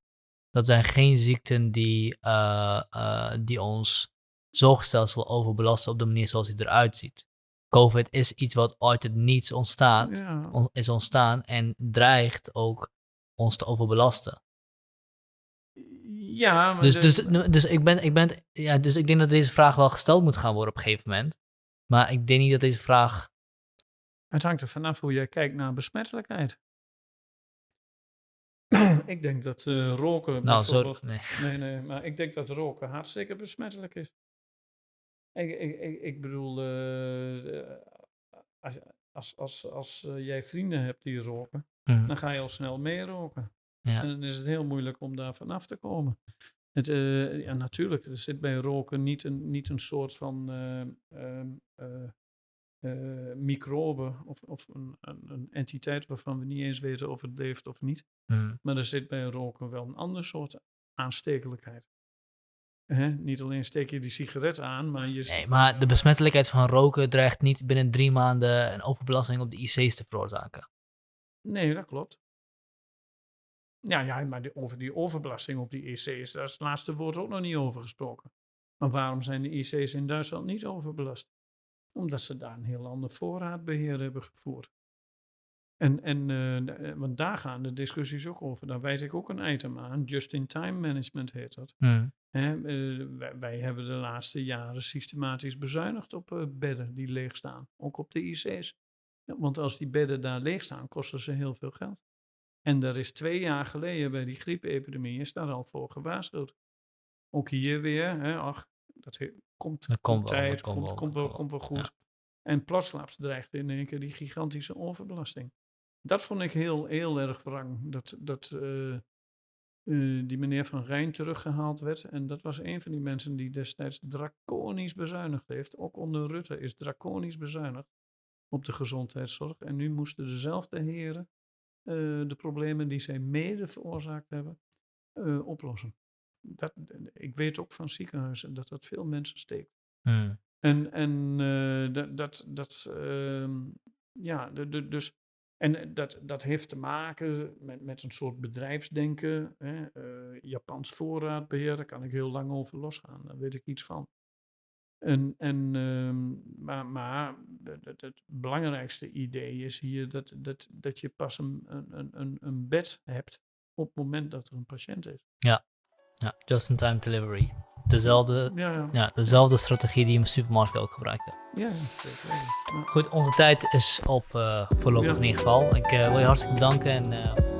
Dat zijn geen ziekten die, eh, eh, die ons zorgstelsel overbelasten op de manier zoals het eruit ziet. COVID is iets wat uit het niets ontstaat, Ja, on- is ontstaan en dreigt ook ons te overbelasten. Ja maar Dus, dus, dus, ik ben, ik ben, ja, dus ik denk dat deze vraag wel gesteld moet gaan worden op een gegeven moment. Maar ik denk niet dat deze vraag. Het hangt er vanaf hoe jij kijkt naar besmettelijkheid. [clears throat] ik denk dat eh, roken Nou, zo. Nee. [laughs] Nee, nee, maar ik denk dat roken hartstikke besmettelijk is. Ik, ik, ik, ik bedoel, eh, eh, als, als, als, als jij vrienden hebt die roken, Mhm. dan ga je al snel mee roken. Ja. En dan is het heel moeilijk om daar vanaf te komen. Het, eh, ja, natuurlijk, er zit bij roken niet een, niet een soort van eh, microbe of, of een, een, een entiteit waarvan we niet eens weten of het leeft of niet. Mhm. Maar er zit bij roken wel een ander soort aanstekelijkheid. Hè? Niet alleen steek je die sigaret aan, maar je... Nee, maar de besmettelijkheid van roken dreigt niet binnen drie maanden een overbelasting op de IC's te veroorzaken. Nee, dat klopt. Ja, ja maar die, over die overbelasting op die IC's, daar is het laatste woord ook nog niet over gesproken. Maar waarom zijn de IC's in Duitsland niet overbelast? Omdat ze daar een heel ander voorraadbeheer hebben gevoerd. En, en eh, eh, want daar gaan de discussies ook over. Daar wijd ik ook een item aan. Just-in-time management heet dat. Hè, eh, wij, wij hebben de laatste jaren systematisch bezuinigd op bedden die leeg staan. Ook op de IC's. Ja, want als die bedden daar leeg staan, kosten ze heel veel geld. En daar is twee jaar geleden bij die griepepidemie is daar al voor gewaarschuwd. Ook hier weer, hè, ach, dat he- komt, Dat komt wel, tijd, komt wel, komt, wel, komt wel goed. En plotsklaps dreigt in één keer die gigantische overbelasting. Dat vond ik heel, heel erg wrang. Dat, dat eh, eh, die meneer Van Rijn teruggehaald werd. En dat was een van die mensen die destijds draconisch bezuinigd heeft. Ook onder Rutte is draconisch bezuinigd. op de gezondheidszorg. En nu moesten dezelfde heren de problemen die zij mede veroorzaakt hebben, eh, oplossen. Dat, ik weet ook van ziekenhuizen dat dat veel mensen steekt. Hmm. En, en eh, dat, dat, dat ehm, ja, de, de, dus, en dat, dat heeft te maken met, met een soort bedrijfsdenken. Hè? eh, Japans voorraadbeheer, daar kan ik heel lang over losgaan, daar weet ik iets van. En, en, ehm, maar maar het, belangrijkste idee is hier dat, dat, dat je pas een, een, een, een bed hebt op het moment dat er een patiënt is. Ja, just-in-time delivery. Dezelfde, Ja, ja. ja, dezelfde strategie die je in supermarkten ook gebruikte. ja, ja, zeker. Ja. Goed, onze tijd is op eh, voorlopig Ja. in ieder geval. Ik eh, wil je hartstikke bedanken en eh,